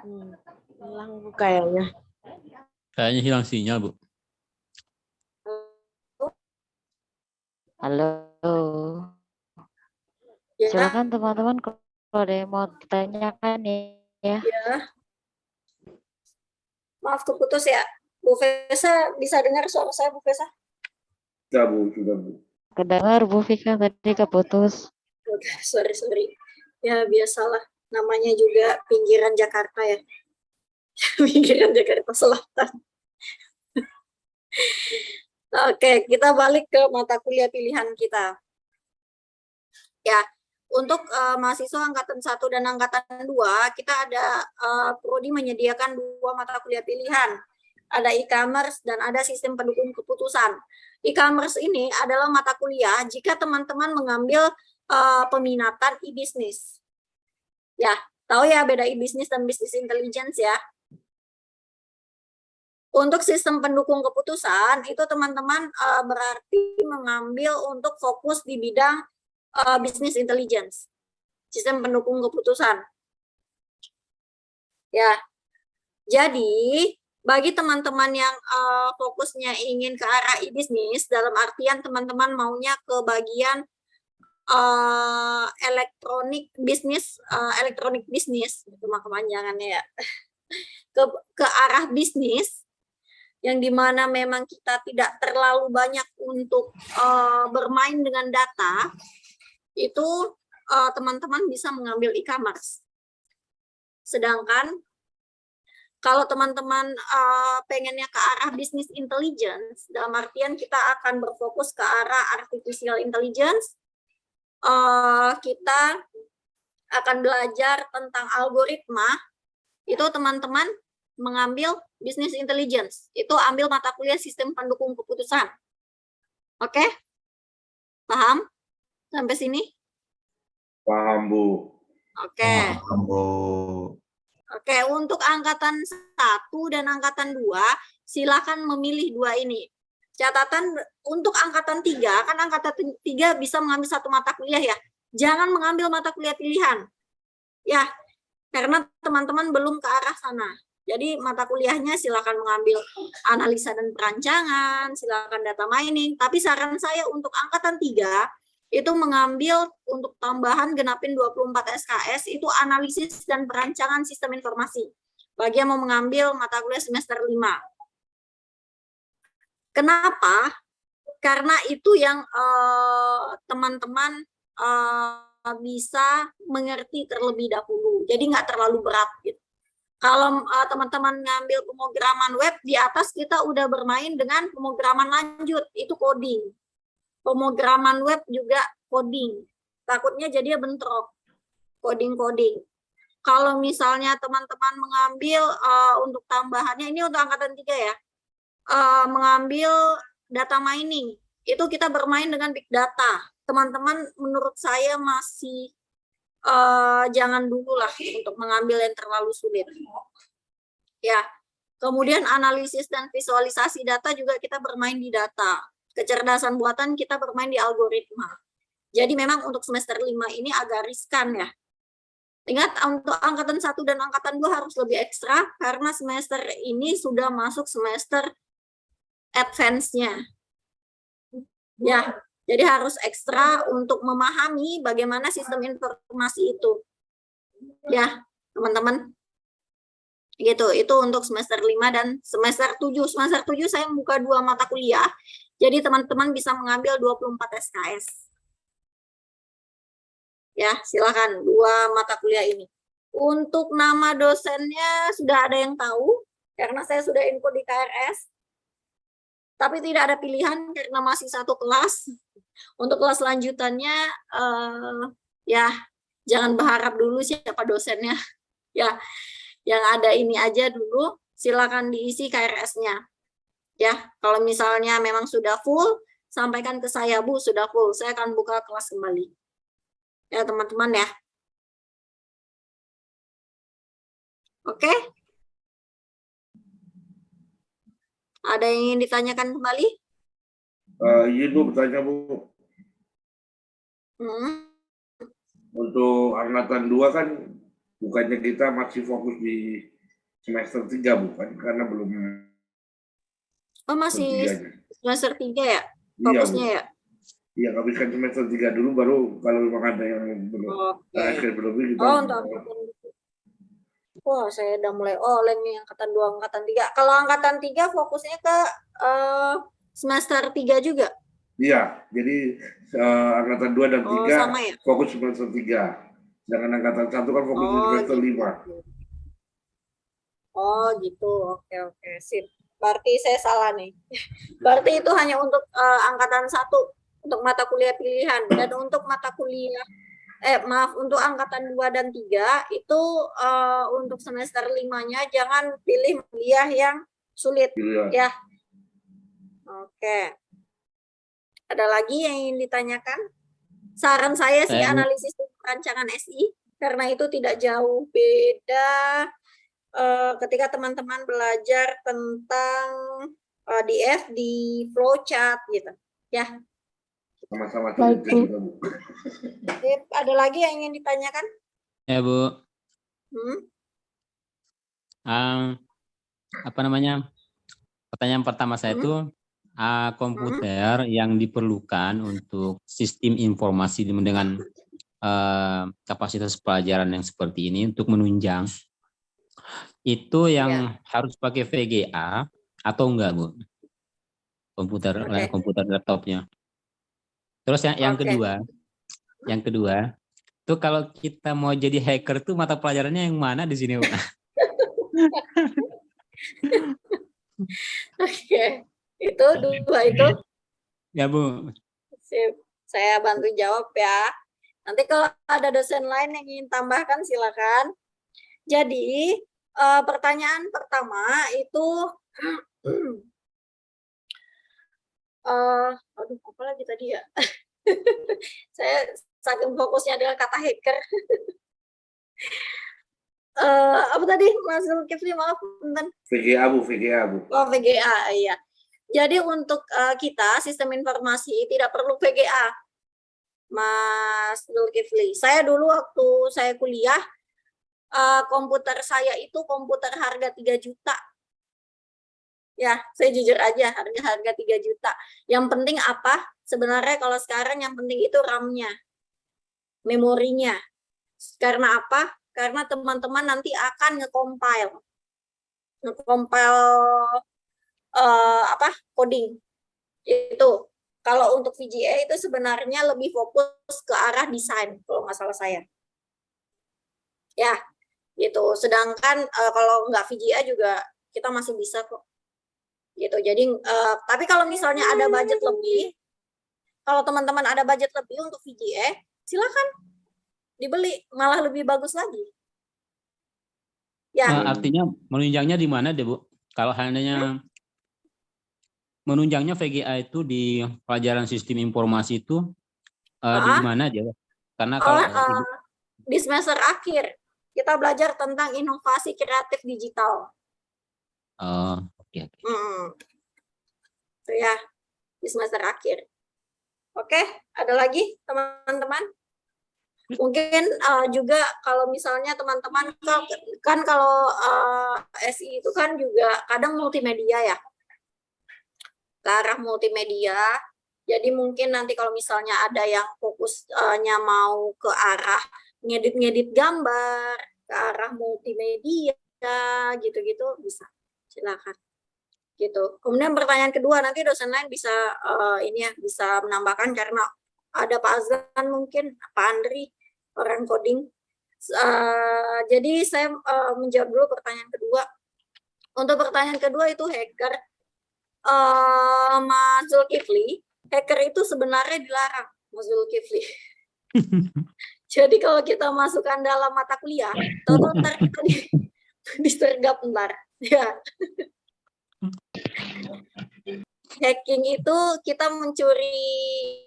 Hmm, hilang Bu kayaknya. Kayaknya hilang sinyal, Bu. Halo. Ya. Silakan teman-teman kalau ada yang mau ditanyakan ya. Ya. Maaf keputus ya. Bu Vesa bisa dengar suara saya Bu Vesa? Sudah Bu, sudah Bu. Kedengar Bu Vika tadi keputus. Oke, sorry, sorry. Ya, biasalah. Namanya juga pinggiran Jakarta ya. pinggiran Jakarta Selatan. Oke, kita balik ke mata kuliah pilihan kita. Ya, untuk uh, mahasiswa angkatan 1 dan angkatan 2, kita ada uh, prodi menyediakan dua mata kuliah pilihan. Ada e-commerce dan ada sistem pendukung keputusan. E-commerce ini adalah mata kuliah jika teman-teman mengambil uh, peminatan e-business. Ya, tahu ya beda e-business dan business intelligence ya. Untuk sistem pendukung keputusan itu teman-teman uh, berarti mengambil untuk fokus di bidang uh, business intelligence, sistem pendukung keputusan. Ya, jadi bagi teman-teman yang uh, fokusnya ingin ke arah e-bisnis, dalam artian teman-teman maunya ke bagian uh, elektronik bisnis, uh, elektronik bisnis, itu mah kepanjangannya ya, ke, ke arah bisnis, yang di mana memang kita tidak terlalu banyak untuk uh, bermain dengan data, itu teman-teman uh, bisa mengambil e-commerce. Sedangkan kalau teman-teman uh, pengennya ke arah bisnis intelligence, dalam artian kita akan berfokus ke arah artificial intelligence, uh, kita akan belajar tentang algoritma, itu teman-teman mengambil bisnis intelligence, itu ambil mata kuliah sistem pendukung keputusan. Oke? Okay? Paham? Sampai sini? Paham, Bu. Oke. Okay. Paham, Bu. Oke, untuk angkatan 1 dan angkatan 2, silakan memilih dua ini. Catatan untuk angkatan 3, kan angkatan 3 bisa mengambil satu mata kuliah ya. Jangan mengambil mata kuliah pilihan. Ya, karena teman-teman belum ke arah sana. Jadi mata kuliahnya silakan mengambil analisa dan perancangan, silakan data mining. Tapi saran saya untuk angkatan 3, itu mengambil untuk tambahan genapin 24 SKS itu analisis dan perancangan sistem informasi. Bagi yang mau mengambil mata kuliah semester 5. Kenapa? Karena itu yang eh, teman-teman uh, uh, bisa mengerti terlebih dahulu. Jadi nggak terlalu berat. Gitu. Kalau teman-teman uh, ngambil pemrograman web, di atas kita udah bermain dengan pemrograman lanjut, itu coding pemrograman web juga coding. Takutnya jadi bentrok, coding-coding. Kalau misalnya teman-teman mengambil uh, untuk tambahannya, ini untuk angkatan tiga ya, uh, mengambil data mining, itu kita bermain dengan big data. Teman-teman menurut saya masih uh, jangan dulu lah untuk mengambil yang terlalu sulit. Ya, kemudian analisis dan visualisasi data juga kita bermain di data kecerdasan buatan kita bermain di algoritma. Jadi memang untuk semester 5 ini agak riskan ya. Ingat untuk angkatan 1 dan angkatan 2 harus lebih ekstra karena semester ini sudah masuk semester advance-nya. Ya, jadi harus ekstra untuk memahami bagaimana sistem informasi itu. Ya, teman-teman. Gitu, itu untuk semester 5 dan semester 7. Semester 7 saya membuka dua mata kuliah jadi teman-teman bisa mengambil 24 SKS. Ya, silakan dua mata kuliah ini. Untuk nama dosennya sudah ada yang tahu, karena saya sudah info di KRS. Tapi tidak ada pilihan karena masih satu kelas. Untuk kelas lanjutannya, eh, ya jangan berharap dulu siapa dosennya. Ya, yang ada ini aja dulu, silakan diisi KRS-nya. Ya, kalau misalnya memang sudah full, sampaikan ke saya, Bu, sudah full. Saya akan buka kelas kembali. Ya, teman-teman ya. Oke? Ada yang ingin ditanyakan kembali? Uh, iya, Bu, bertanya, Bu. Hmm. Untuk angkatan 2 kan bukannya kita masih fokus di semester 3 bukan karena belum Oh masih semester tiga ya fokusnya ya? Iya, habiskan semester tiga dulu baru kalau memang ada yang belum okay. akhir belum kita. Oh untuk Wah, saya udah mulai oh nih angkatan dua, angkatan tiga. Kalau angkatan tiga fokusnya ke uh, semester tiga juga. Iya, jadi eh, angkatan 2 dan Oh, 3 sama ya? fokus semester 3. Sedangkan angkatan 1 kan fokus Oh, semester gitu. 5. Oh gitu, oke oke, sip. Berarti saya salah nih. Berarti itu hanya untuk eh, angkatan satu untuk mata kuliah pilihan dan untuk mata kuliah eh maaf untuk angkatan 2 dan 3 itu eh, untuk semester limanya jangan pilih kuliah yang sulit Pilihan. ya. Oke. Ada lagi yang ingin ditanyakan? Saran saya sih analisis rancangan SI karena itu tidak jauh beda eh, ketika teman-teman belajar tentang eh, DF di flowchart gitu. Ya, Sama-sama ada lagi yang ingin ditanyakan? Ya Bu, Hmm? Ah, apa namanya? Pertanyaan pertama saya Hmm? itu ah, komputer yang diperlukan untuk sistem informasi dengan eh, kapasitas pelajaran yang seperti ini untuk menunjang itu yang harus pakai VGA atau enggak Bu? Komputer Oke. komputer laptopnya. Terus yang yang Oke. kedua, yang kedua itu kalau kita mau jadi hacker tuh mata pelajarannya yang mana di sini Bu? Oke, itu dua itu Ya Bu. sip. Saya bantu jawab ya. Nanti kalau ada dosen lain yang ingin tambahkan silakan. Jadi eh, pertanyaan pertama itu eh aduh apa lagi tadi ya? Saya saking fokusnya dengan kata hacker. Eh, apa tadi Mas Zulkifli maaf bentar. VGA, Bu, VGA, Bu. Oh, VGA, iya. Jadi untuk eh, kita sistem informasi tidak perlu VGA, Mas Zulkifli. Saya dulu waktu saya kuliah, eh, komputer saya itu komputer harga 3 juta. Ya, saya jujur aja, harga-harga 3 juta. Yang penting apa? Sebenarnya kalau sekarang yang penting itu RAM-nya, memorinya. Karena apa? Karena teman-teman nanti akan nge-compile. Nge-compile eh, apa coding itu kalau untuk VGA itu sebenarnya lebih fokus ke arah desain kalau nggak salah saya ya gitu. Sedangkan eh, kalau nggak VGA juga kita masih bisa kok. Gitu. Jadi eh, tapi kalau misalnya ada budget lebih kalau teman-teman ada budget lebih untuk VGA silakan dibeli malah lebih bagus lagi. Ya. Eh, artinya menunjangnya di mana deh Bu? Kalau hanya menunjangnya VGA itu di pelajaran sistem informasi itu eh, di mana aja? Karena Oh, kalau eh, di semester akhir kita belajar tentang inovasi kreatif digital. oh, oke oke. Hmm. Itu ya di semester akhir. Oke, ada lagi teman-teman? Mungkin eh, juga kalau misalnya teman-teman kan- kan kalau eh, SI itu kan juga kadang multimedia ya. Ke arah multimedia. Jadi mungkin nanti kalau misalnya ada yang fokusnya mau ke arah ngedit-ngedit gambar, ke arah multimedia gitu-gitu bisa. Silakan. Gitu. Kemudian pertanyaan kedua nanti dosen lain bisa eh, ini ya bisa menambahkan karena ada Pak Azlan mungkin, Pak Andri orang coding. Eh, jadi saya eh, menjawab dulu pertanyaan kedua. Untuk pertanyaan kedua itu hacker. Eh, Mas Zulkifli, hacker itu sebenarnya dilarang, Mas Zulkifli. Jadi kalau kita masukkan dalam mata kuliah, tahu ntar kita di, disergap ntar. Ya. Hacking itu kita mencuri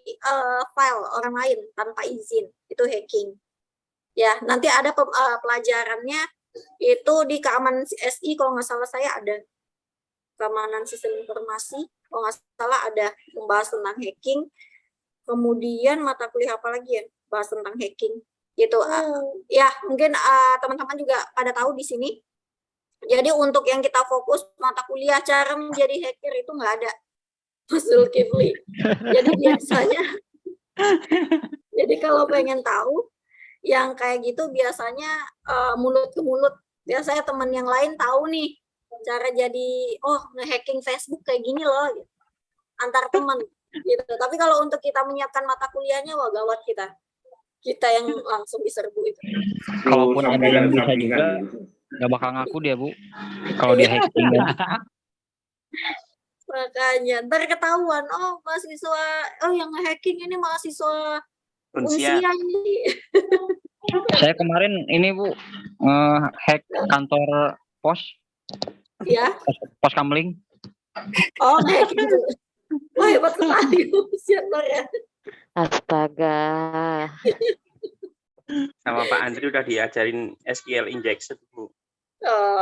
eh, file orang lain tanpa izin, itu hacking. Ya, nanti ada pe- eh, pelajarannya itu di keamanan SI kalau nggak salah saya ada keamanan sistem informasi kalau nggak salah ada membahas tentang hacking. Kemudian mata kuliah apa lagi ya bahas tentang hacking gitu. Ah, ya mungkin ah, teman-teman juga pada tahu di sini. Jadi untuk yang kita fokus mata kuliah cara menjadi hacker itu nggak ada. Mas Zulkifli. Jadi biasanya jadi kalau pengen tahu yang kayak gitu biasanya eh, mulut ke mulut. Biasanya teman yang lain tahu nih cara jadi oh ngehacking Facebook kayak gini loh gitu. antar teman gitu. Tapi kalau untuk kita menyiapkan mata kuliahnya, wah gawat kita. Kita yang langsung diserbu itu. Kalaupun ada yang bisa juga, gitu. nggak bakal ngaku dia bu. Kalau dia hacking kan. Makanya ntar ketahuan, oh mahasiswa, oh yang hacking ini mahasiswa Unsia. unsia ini. Saya kemarin ini bu hack kantor pos ya, pos, pos kamling. oh hacking tuh. Wah hebat sekali, siapa ya? Astaga. Sama Pak Andri udah diajarin SQL injection, Bu.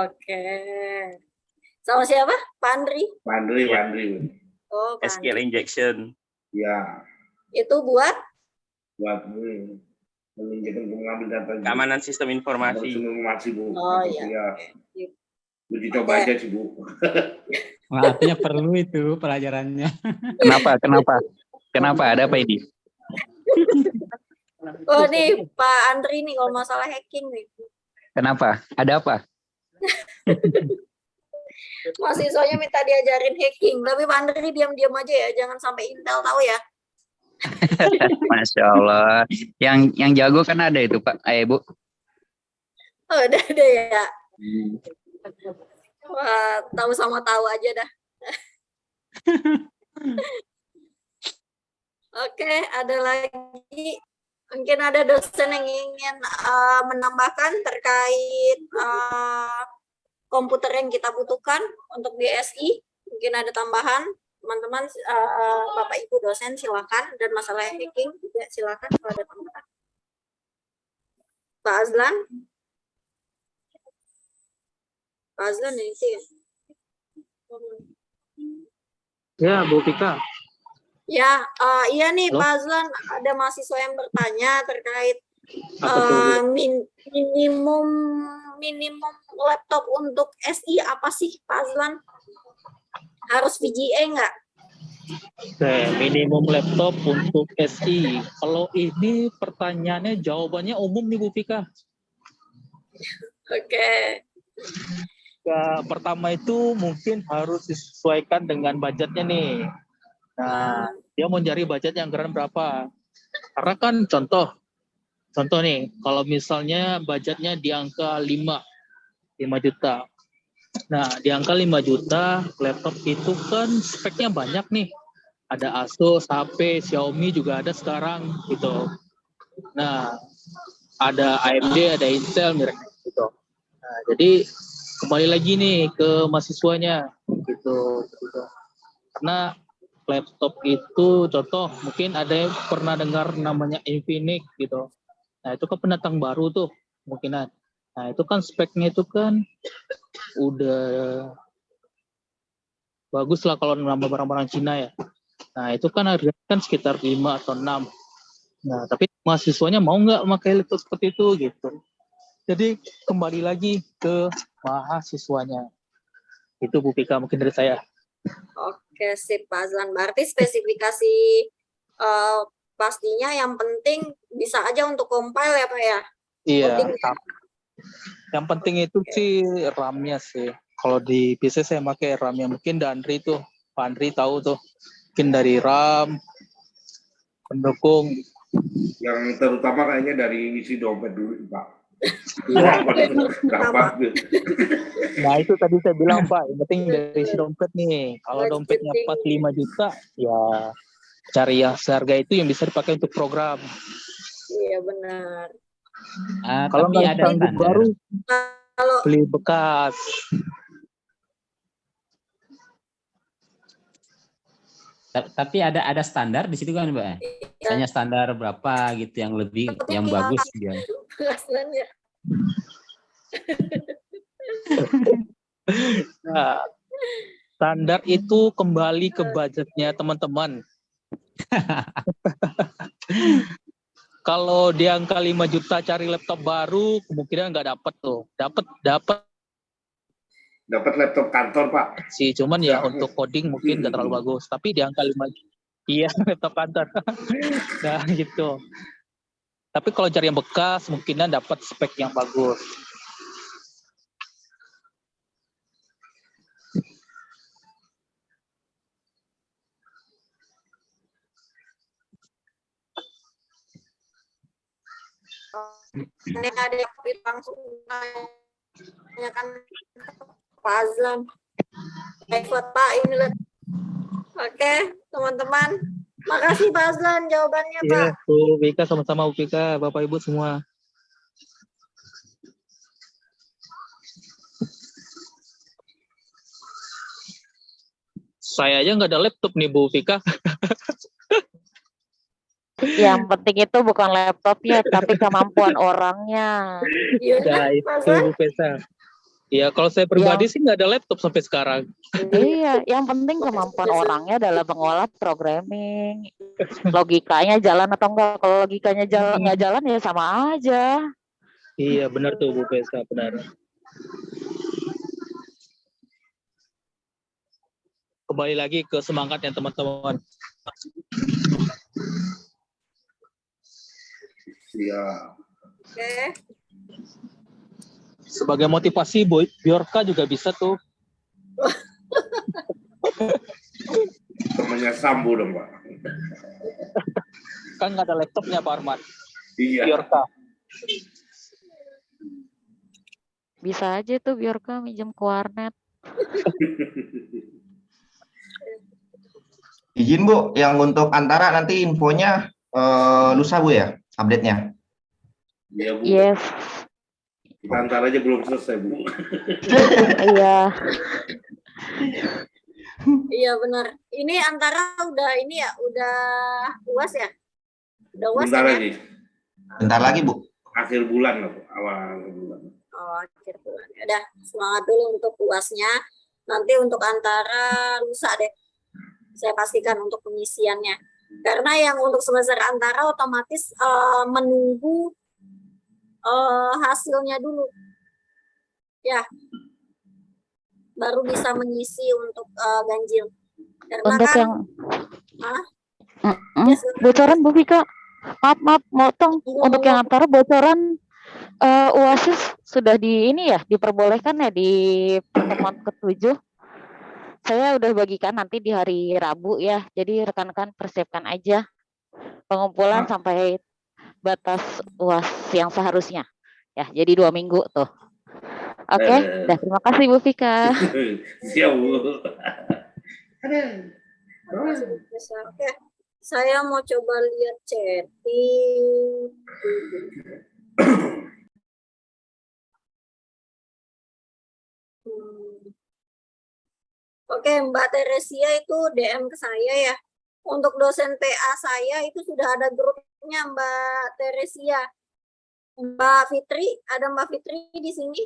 Oke. Sama siapa? Pak Andri? Pak Andri, Pak Andri. Oh, Pak SQL Andri. injection. Ya, Itu buat buat menunjukkan mengambil data Keamanan sistem informasi. Sistem informasi Bu. Oh, iya. ya. Uji coba aja sih Bu. Wah, artinya perlu itu pelajarannya. Kenapa? Kenapa? Kenapa? Ada apa ini? Oh nih Pak Andri nih kalau masalah hacking nih. Kenapa? Ada apa? Mahasiswanya minta diajarin hacking, tapi Pak Andri diam-diam aja ya, jangan sampai Intel tahu ya. Masya Allah. Yang yang jago kan ada itu Pak. Eh Bu. Oh, udah ada ya. Wah, tahu sama tahu aja dah. Oke, ada lagi mungkin ada dosen yang ingin eh, menambahkan terkait eh, komputer yang kita butuhkan untuk DSI. Mungkin ada tambahan, teman-teman, eh, Bapak Ibu dosen silakan dan masalah hacking juga silakan kalau ada tambahan. Pak Azlan. Pak Azlan ya itu ya. Ya, Bu Pika. Ya, eh, iya nih Halo? Pak Azlan, ada mahasiswa yang bertanya terkait eh, min- minimum minimum laptop untuk SI apa sih Pak Azlan? Harus VGA nggak? Oke, minimum laptop untuk SI. Kalau ini pertanyaannya jawabannya umum nih Bu Pika. Oke. Ya, pertama itu mungkin harus disesuaikan dengan budgetnya nih. Nah, dia mau cari budget yang keren berapa? Karena kan contoh, contoh nih, kalau misalnya budgetnya di angka 5, 5 juta. Nah, di angka 5 juta, laptop itu kan speknya banyak nih. Ada Asus, HP, Xiaomi juga ada sekarang gitu. Nah, ada AMD, ada Intel, mirip gitu. Nah, jadi kembali lagi nih ke mahasiswanya gitu, gitu. Karena laptop itu contoh mungkin ada yang pernah dengar namanya Infinix gitu. Nah, itu kan pendatang baru tuh kemungkinan. Nah, itu kan speknya itu kan udah bagus lah kalau nama barang-barang Cina ya. Nah, itu kan harganya kan sekitar 5 atau 6. Nah, tapi mahasiswanya mau nggak pakai laptop seperti itu gitu. Jadi kembali lagi ke mahasiswanya. Itu Bu Pika mungkin dari saya. Oke, sip Pak Azlan. Berarti spesifikasi eh, pastinya yang penting bisa aja untuk compile ya Pak ya? Iya. Ya? Yang penting itu sih RAM-nya sih. Kalau di PC saya pakai RAM-nya mungkin Dandri tuh, Pak Andri tahu tuh. Mungkin dari RAM, pendukung. Yang terutama kayaknya dari isi dompet dulu Pak. Iya. Nah itu tadi saya bilang Pak, yang penting dari si dompet nih. Kalau dompetnya pas 5 juta, ya cari yang seharga itu yang bisa dipakai untuk program. Iya benar. Ah, Kalau tapi nggak ada baru, Kalau beli bekas. Tapi ada ada standar di situ kan, Mbak? Misalnya standar berapa gitu yang lebih yang bagus Azlan ya. Nah, standar itu kembali ke budgetnya teman-teman. Kalau di angka 5 juta cari laptop baru, kemungkinan nggak dapet tuh. Dapat, dapat dapat laptop kantor pak. Si cuman ya untuk coding mungkin nggak terlalu bagus. Tapi di angka lima iya laptop kantor. Nah gitu. Tapi kalau cari yang bekas mungkinnya dapat spek yang bagus. Ini ada yang langsung ya. Pak Azlan. Baik, Pak, ini lihat. Oke, teman-teman. Makasih Pak Azlan jawabannya, Pak. Iya, Bu Vika sama-sama Bu Vika, Bapak Ibu semua. Saya aja nggak ada laptop nih Bu Vika. Yang penting itu bukan laptopnya, tapi kemampuan orangnya. Iya, Ya itu Bu Pesa. Ya kalau saya pribadi sih nggak ada laptop sampai sekarang. Iya, yang penting kemampuan orangnya dalam mengolah programming. Logikanya jalan atau enggak? Kalau logikanya jalan nggak jalan ya sama aja. Iya benar tuh Bu Pesa, benar. Kembali lagi ke semangatnya teman-teman. Siap. Oke. Sebagai motivasi Boy, Biorka juga bisa tuh. Temannya Sambo dong, Pak. Kan nggak ada laptopnya Pak Arman. Iya. Biorka. Bisa aja tuh Biorka minjem ke warnet. Izin Bu, yang untuk antara nanti infonya eh, lusa Bu ya, update-nya. Iya, Bu. Yes. Kita antar aja belum selesai, Bu. Iya. Iya benar. Ini antara udah ini ya, udah uas ya? Udah uas Bentar ya? lagi. Bentar lagi Bu. Akhir bulan lah, Bu. Awal bulan. Oh, akhir bulan. Ya Udah, semangat dulu untuk uasnya. Nanti untuk antara lusa deh. Saya pastikan untuk pengisiannya. Karena yang untuk semester antara otomatis eh, menunggu eh, hasilnya dulu. Ya. Baru bisa mengisi untuk eh, ganjil. Karena Untuk kan yang Hah? Mm-mm. bocoran Bu Vika. Maaf, maaf, motong. Untuk yang antara bocoran eh, UASIS sudah di ini ya, diperbolehkan ya di pertemuan ketujuh. Saya udah bagikan nanti di hari Rabu ya. Jadi rekan-rekan persiapkan aja pengumpulan sampai batas UAS yang seharusnya. Ya, jadi dua minggu tuh. Oke, Eh. dah terima kasih Bu Vika. Siap, Bu. Oke, saya mau coba lihat chatting. Oke, Mbak Teresia itu DM ke saya ya. Untuk dosen TA saya itu sudah ada grupnya Mbak Teresia. Mbak Fitri, ada Mbak Fitri di sini?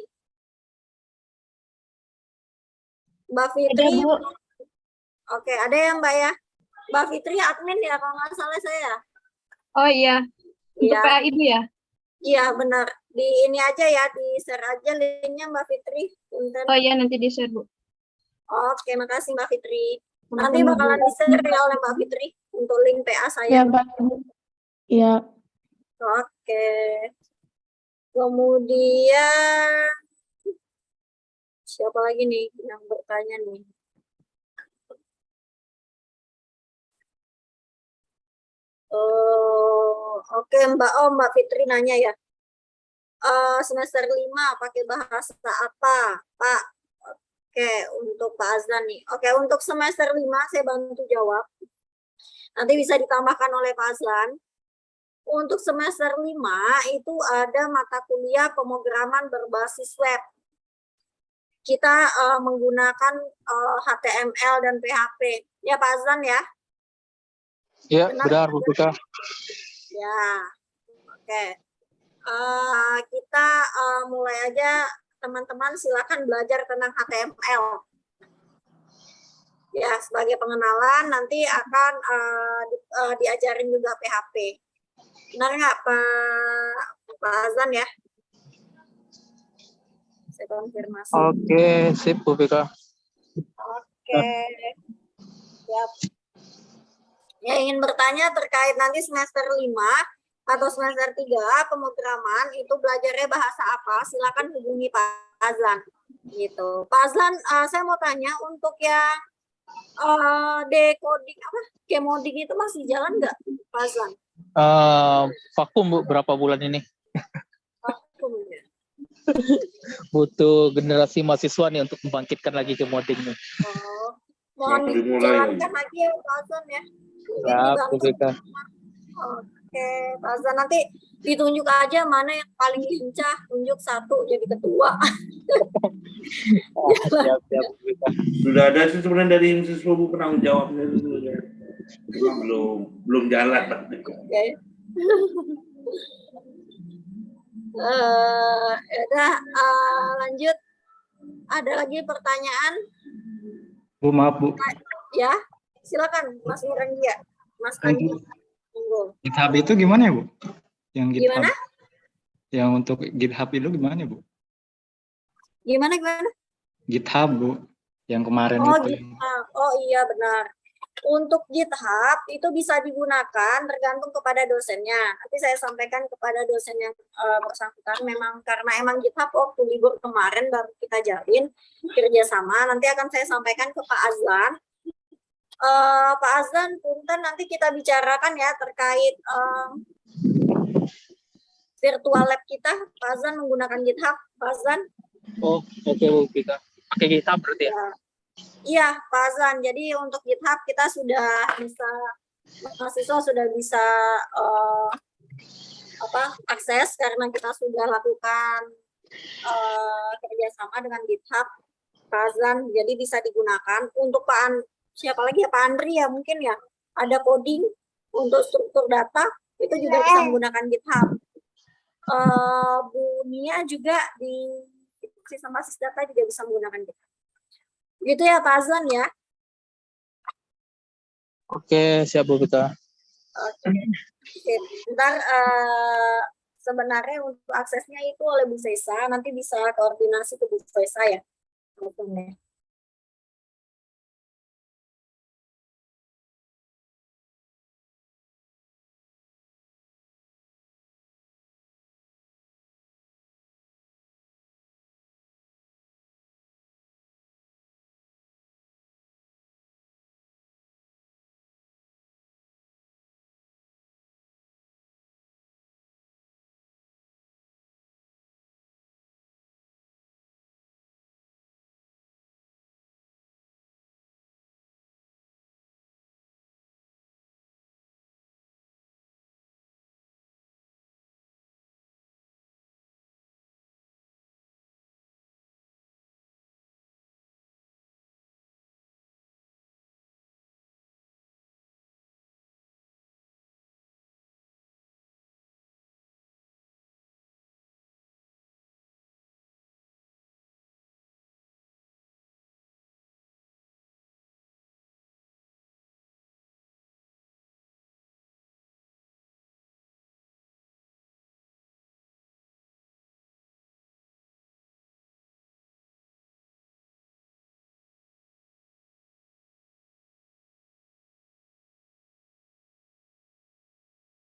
Mbak Fitri. Bu. Oke, ada ya Mbak ya? Mbak Fitri admin ya kalau nggak salah saya. Oh iya. Untuk Iya. PA Ibu ya? Iya benar. Di ini aja ya, di share aja linknya Mbak Fitri. Punten. Oh iya nanti di-share Bu. Oke, makasih Mbak Fitri. Nanti bakalan di-share ya oleh Mbak Fitri untuk link PA saya. Iya, Mbak. Iya. Oke. Kemudian siapa lagi nih yang bertanya nih? Oh, oke Mbak Oh, Mbak Fitri nanya ya. Eh, semester 5 pakai bahasa apa, Pak? Oke, untuk Pak Azlan nih. Oke, untuk semester 5 saya bantu jawab. Nanti bisa ditambahkan oleh Pak Azlan. Untuk semester 5 itu ada mata kuliah pemrograman berbasis web. Kita eh, menggunakan eh, HTML dan PHP. Ya Pak Azlan ya? Ya, Benar, Bu Vika. Ya, oke. Eh, kita eh, mulai aja teman-teman silakan belajar tentang HTML. Ya, sebagai pengenalan nanti akan eh, di- eh, diajarin juga PHP. Benar nggak Pak Pak Azan ya? Saya konfirmasi. Oke, sip Bu Vika. Oke. Siap. Yang ingin bertanya terkait nanti semester 5 atau semester 3 pemrograman itu belajarnya bahasa apa? Silakan hubungi Pak Azlan. Gitu. Pak Azlan, eh, saya mau tanya untuk yang eh, decoding apa? Kemoding itu masih jalan nggak, Pak Azlan? Eh, vakum Bu berapa bulan ini? butuh generasi mahasiswa nih untuk membangkitkan lagi ke modding nih. Oh, mohon dimulai, dijalankan lagi ya Pak Azan ya. Siap. Oke, Pak Azan nanti ditunjuk aja mana yang paling lincah, tunjuk satu jadi ketua. siap, siap, Beka. Sudah ada sih sebenarnya dari mahasiswa Bu penanggung jawabnya itu ya. Cuma belum belum jalan. Oke. Eh, ya udah eh, lanjut. Ada lagi pertanyaan? Bu maaf Bu, Ya, silakan Mas Murandia. Mas Andi. GitHub itu gimana ya Bu? Yang GitHub, Gimana? yang untuk GitHub itu gimana Bu? Gimana gimana? GitHub Bu, yang kemarin Oh, itu. GitHub. Oh iya benar. Untuk GitHub itu bisa digunakan tergantung kepada dosennya. Nanti saya sampaikan kepada dosen yang eh, bersangkutan. Memang karena emang GitHub waktu libur kemarin baru kita jalin kerjasama. Nanti akan saya sampaikan ke Pak Azlan. Eh, Pak Azlan, punten nanti kita bicarakan ya terkait eh, virtual lab kita. Pak Azlan menggunakan GitHub. Pak Azlan. Oh, oke Bu Beka. Pakai GitHub berarti ya? Iya, Pak Azan. Jadi untuk GitHub kita sudah bisa mahasiswa sudah bisa eh, apa akses karena kita sudah lakukan eh, kerjasama dengan GitHub, Pak Azan. Jadi bisa digunakan untuk Pak An, siapa lagi ya Pak Andri ya mungkin ya ada coding untuk struktur data itu juga bisa menggunakan GitHub. Eh, Bu Nia juga di sistem basis data juga bisa menggunakan GitHub. Gitu ya Pak Azlan ya. Oke, siap Bu Beka. Oke. Oke, Ntar eh, sebenarnya untuk aksesnya itu oleh Bu Sesa, nanti bisa koordinasi ke Bu Sesa ya. Ya.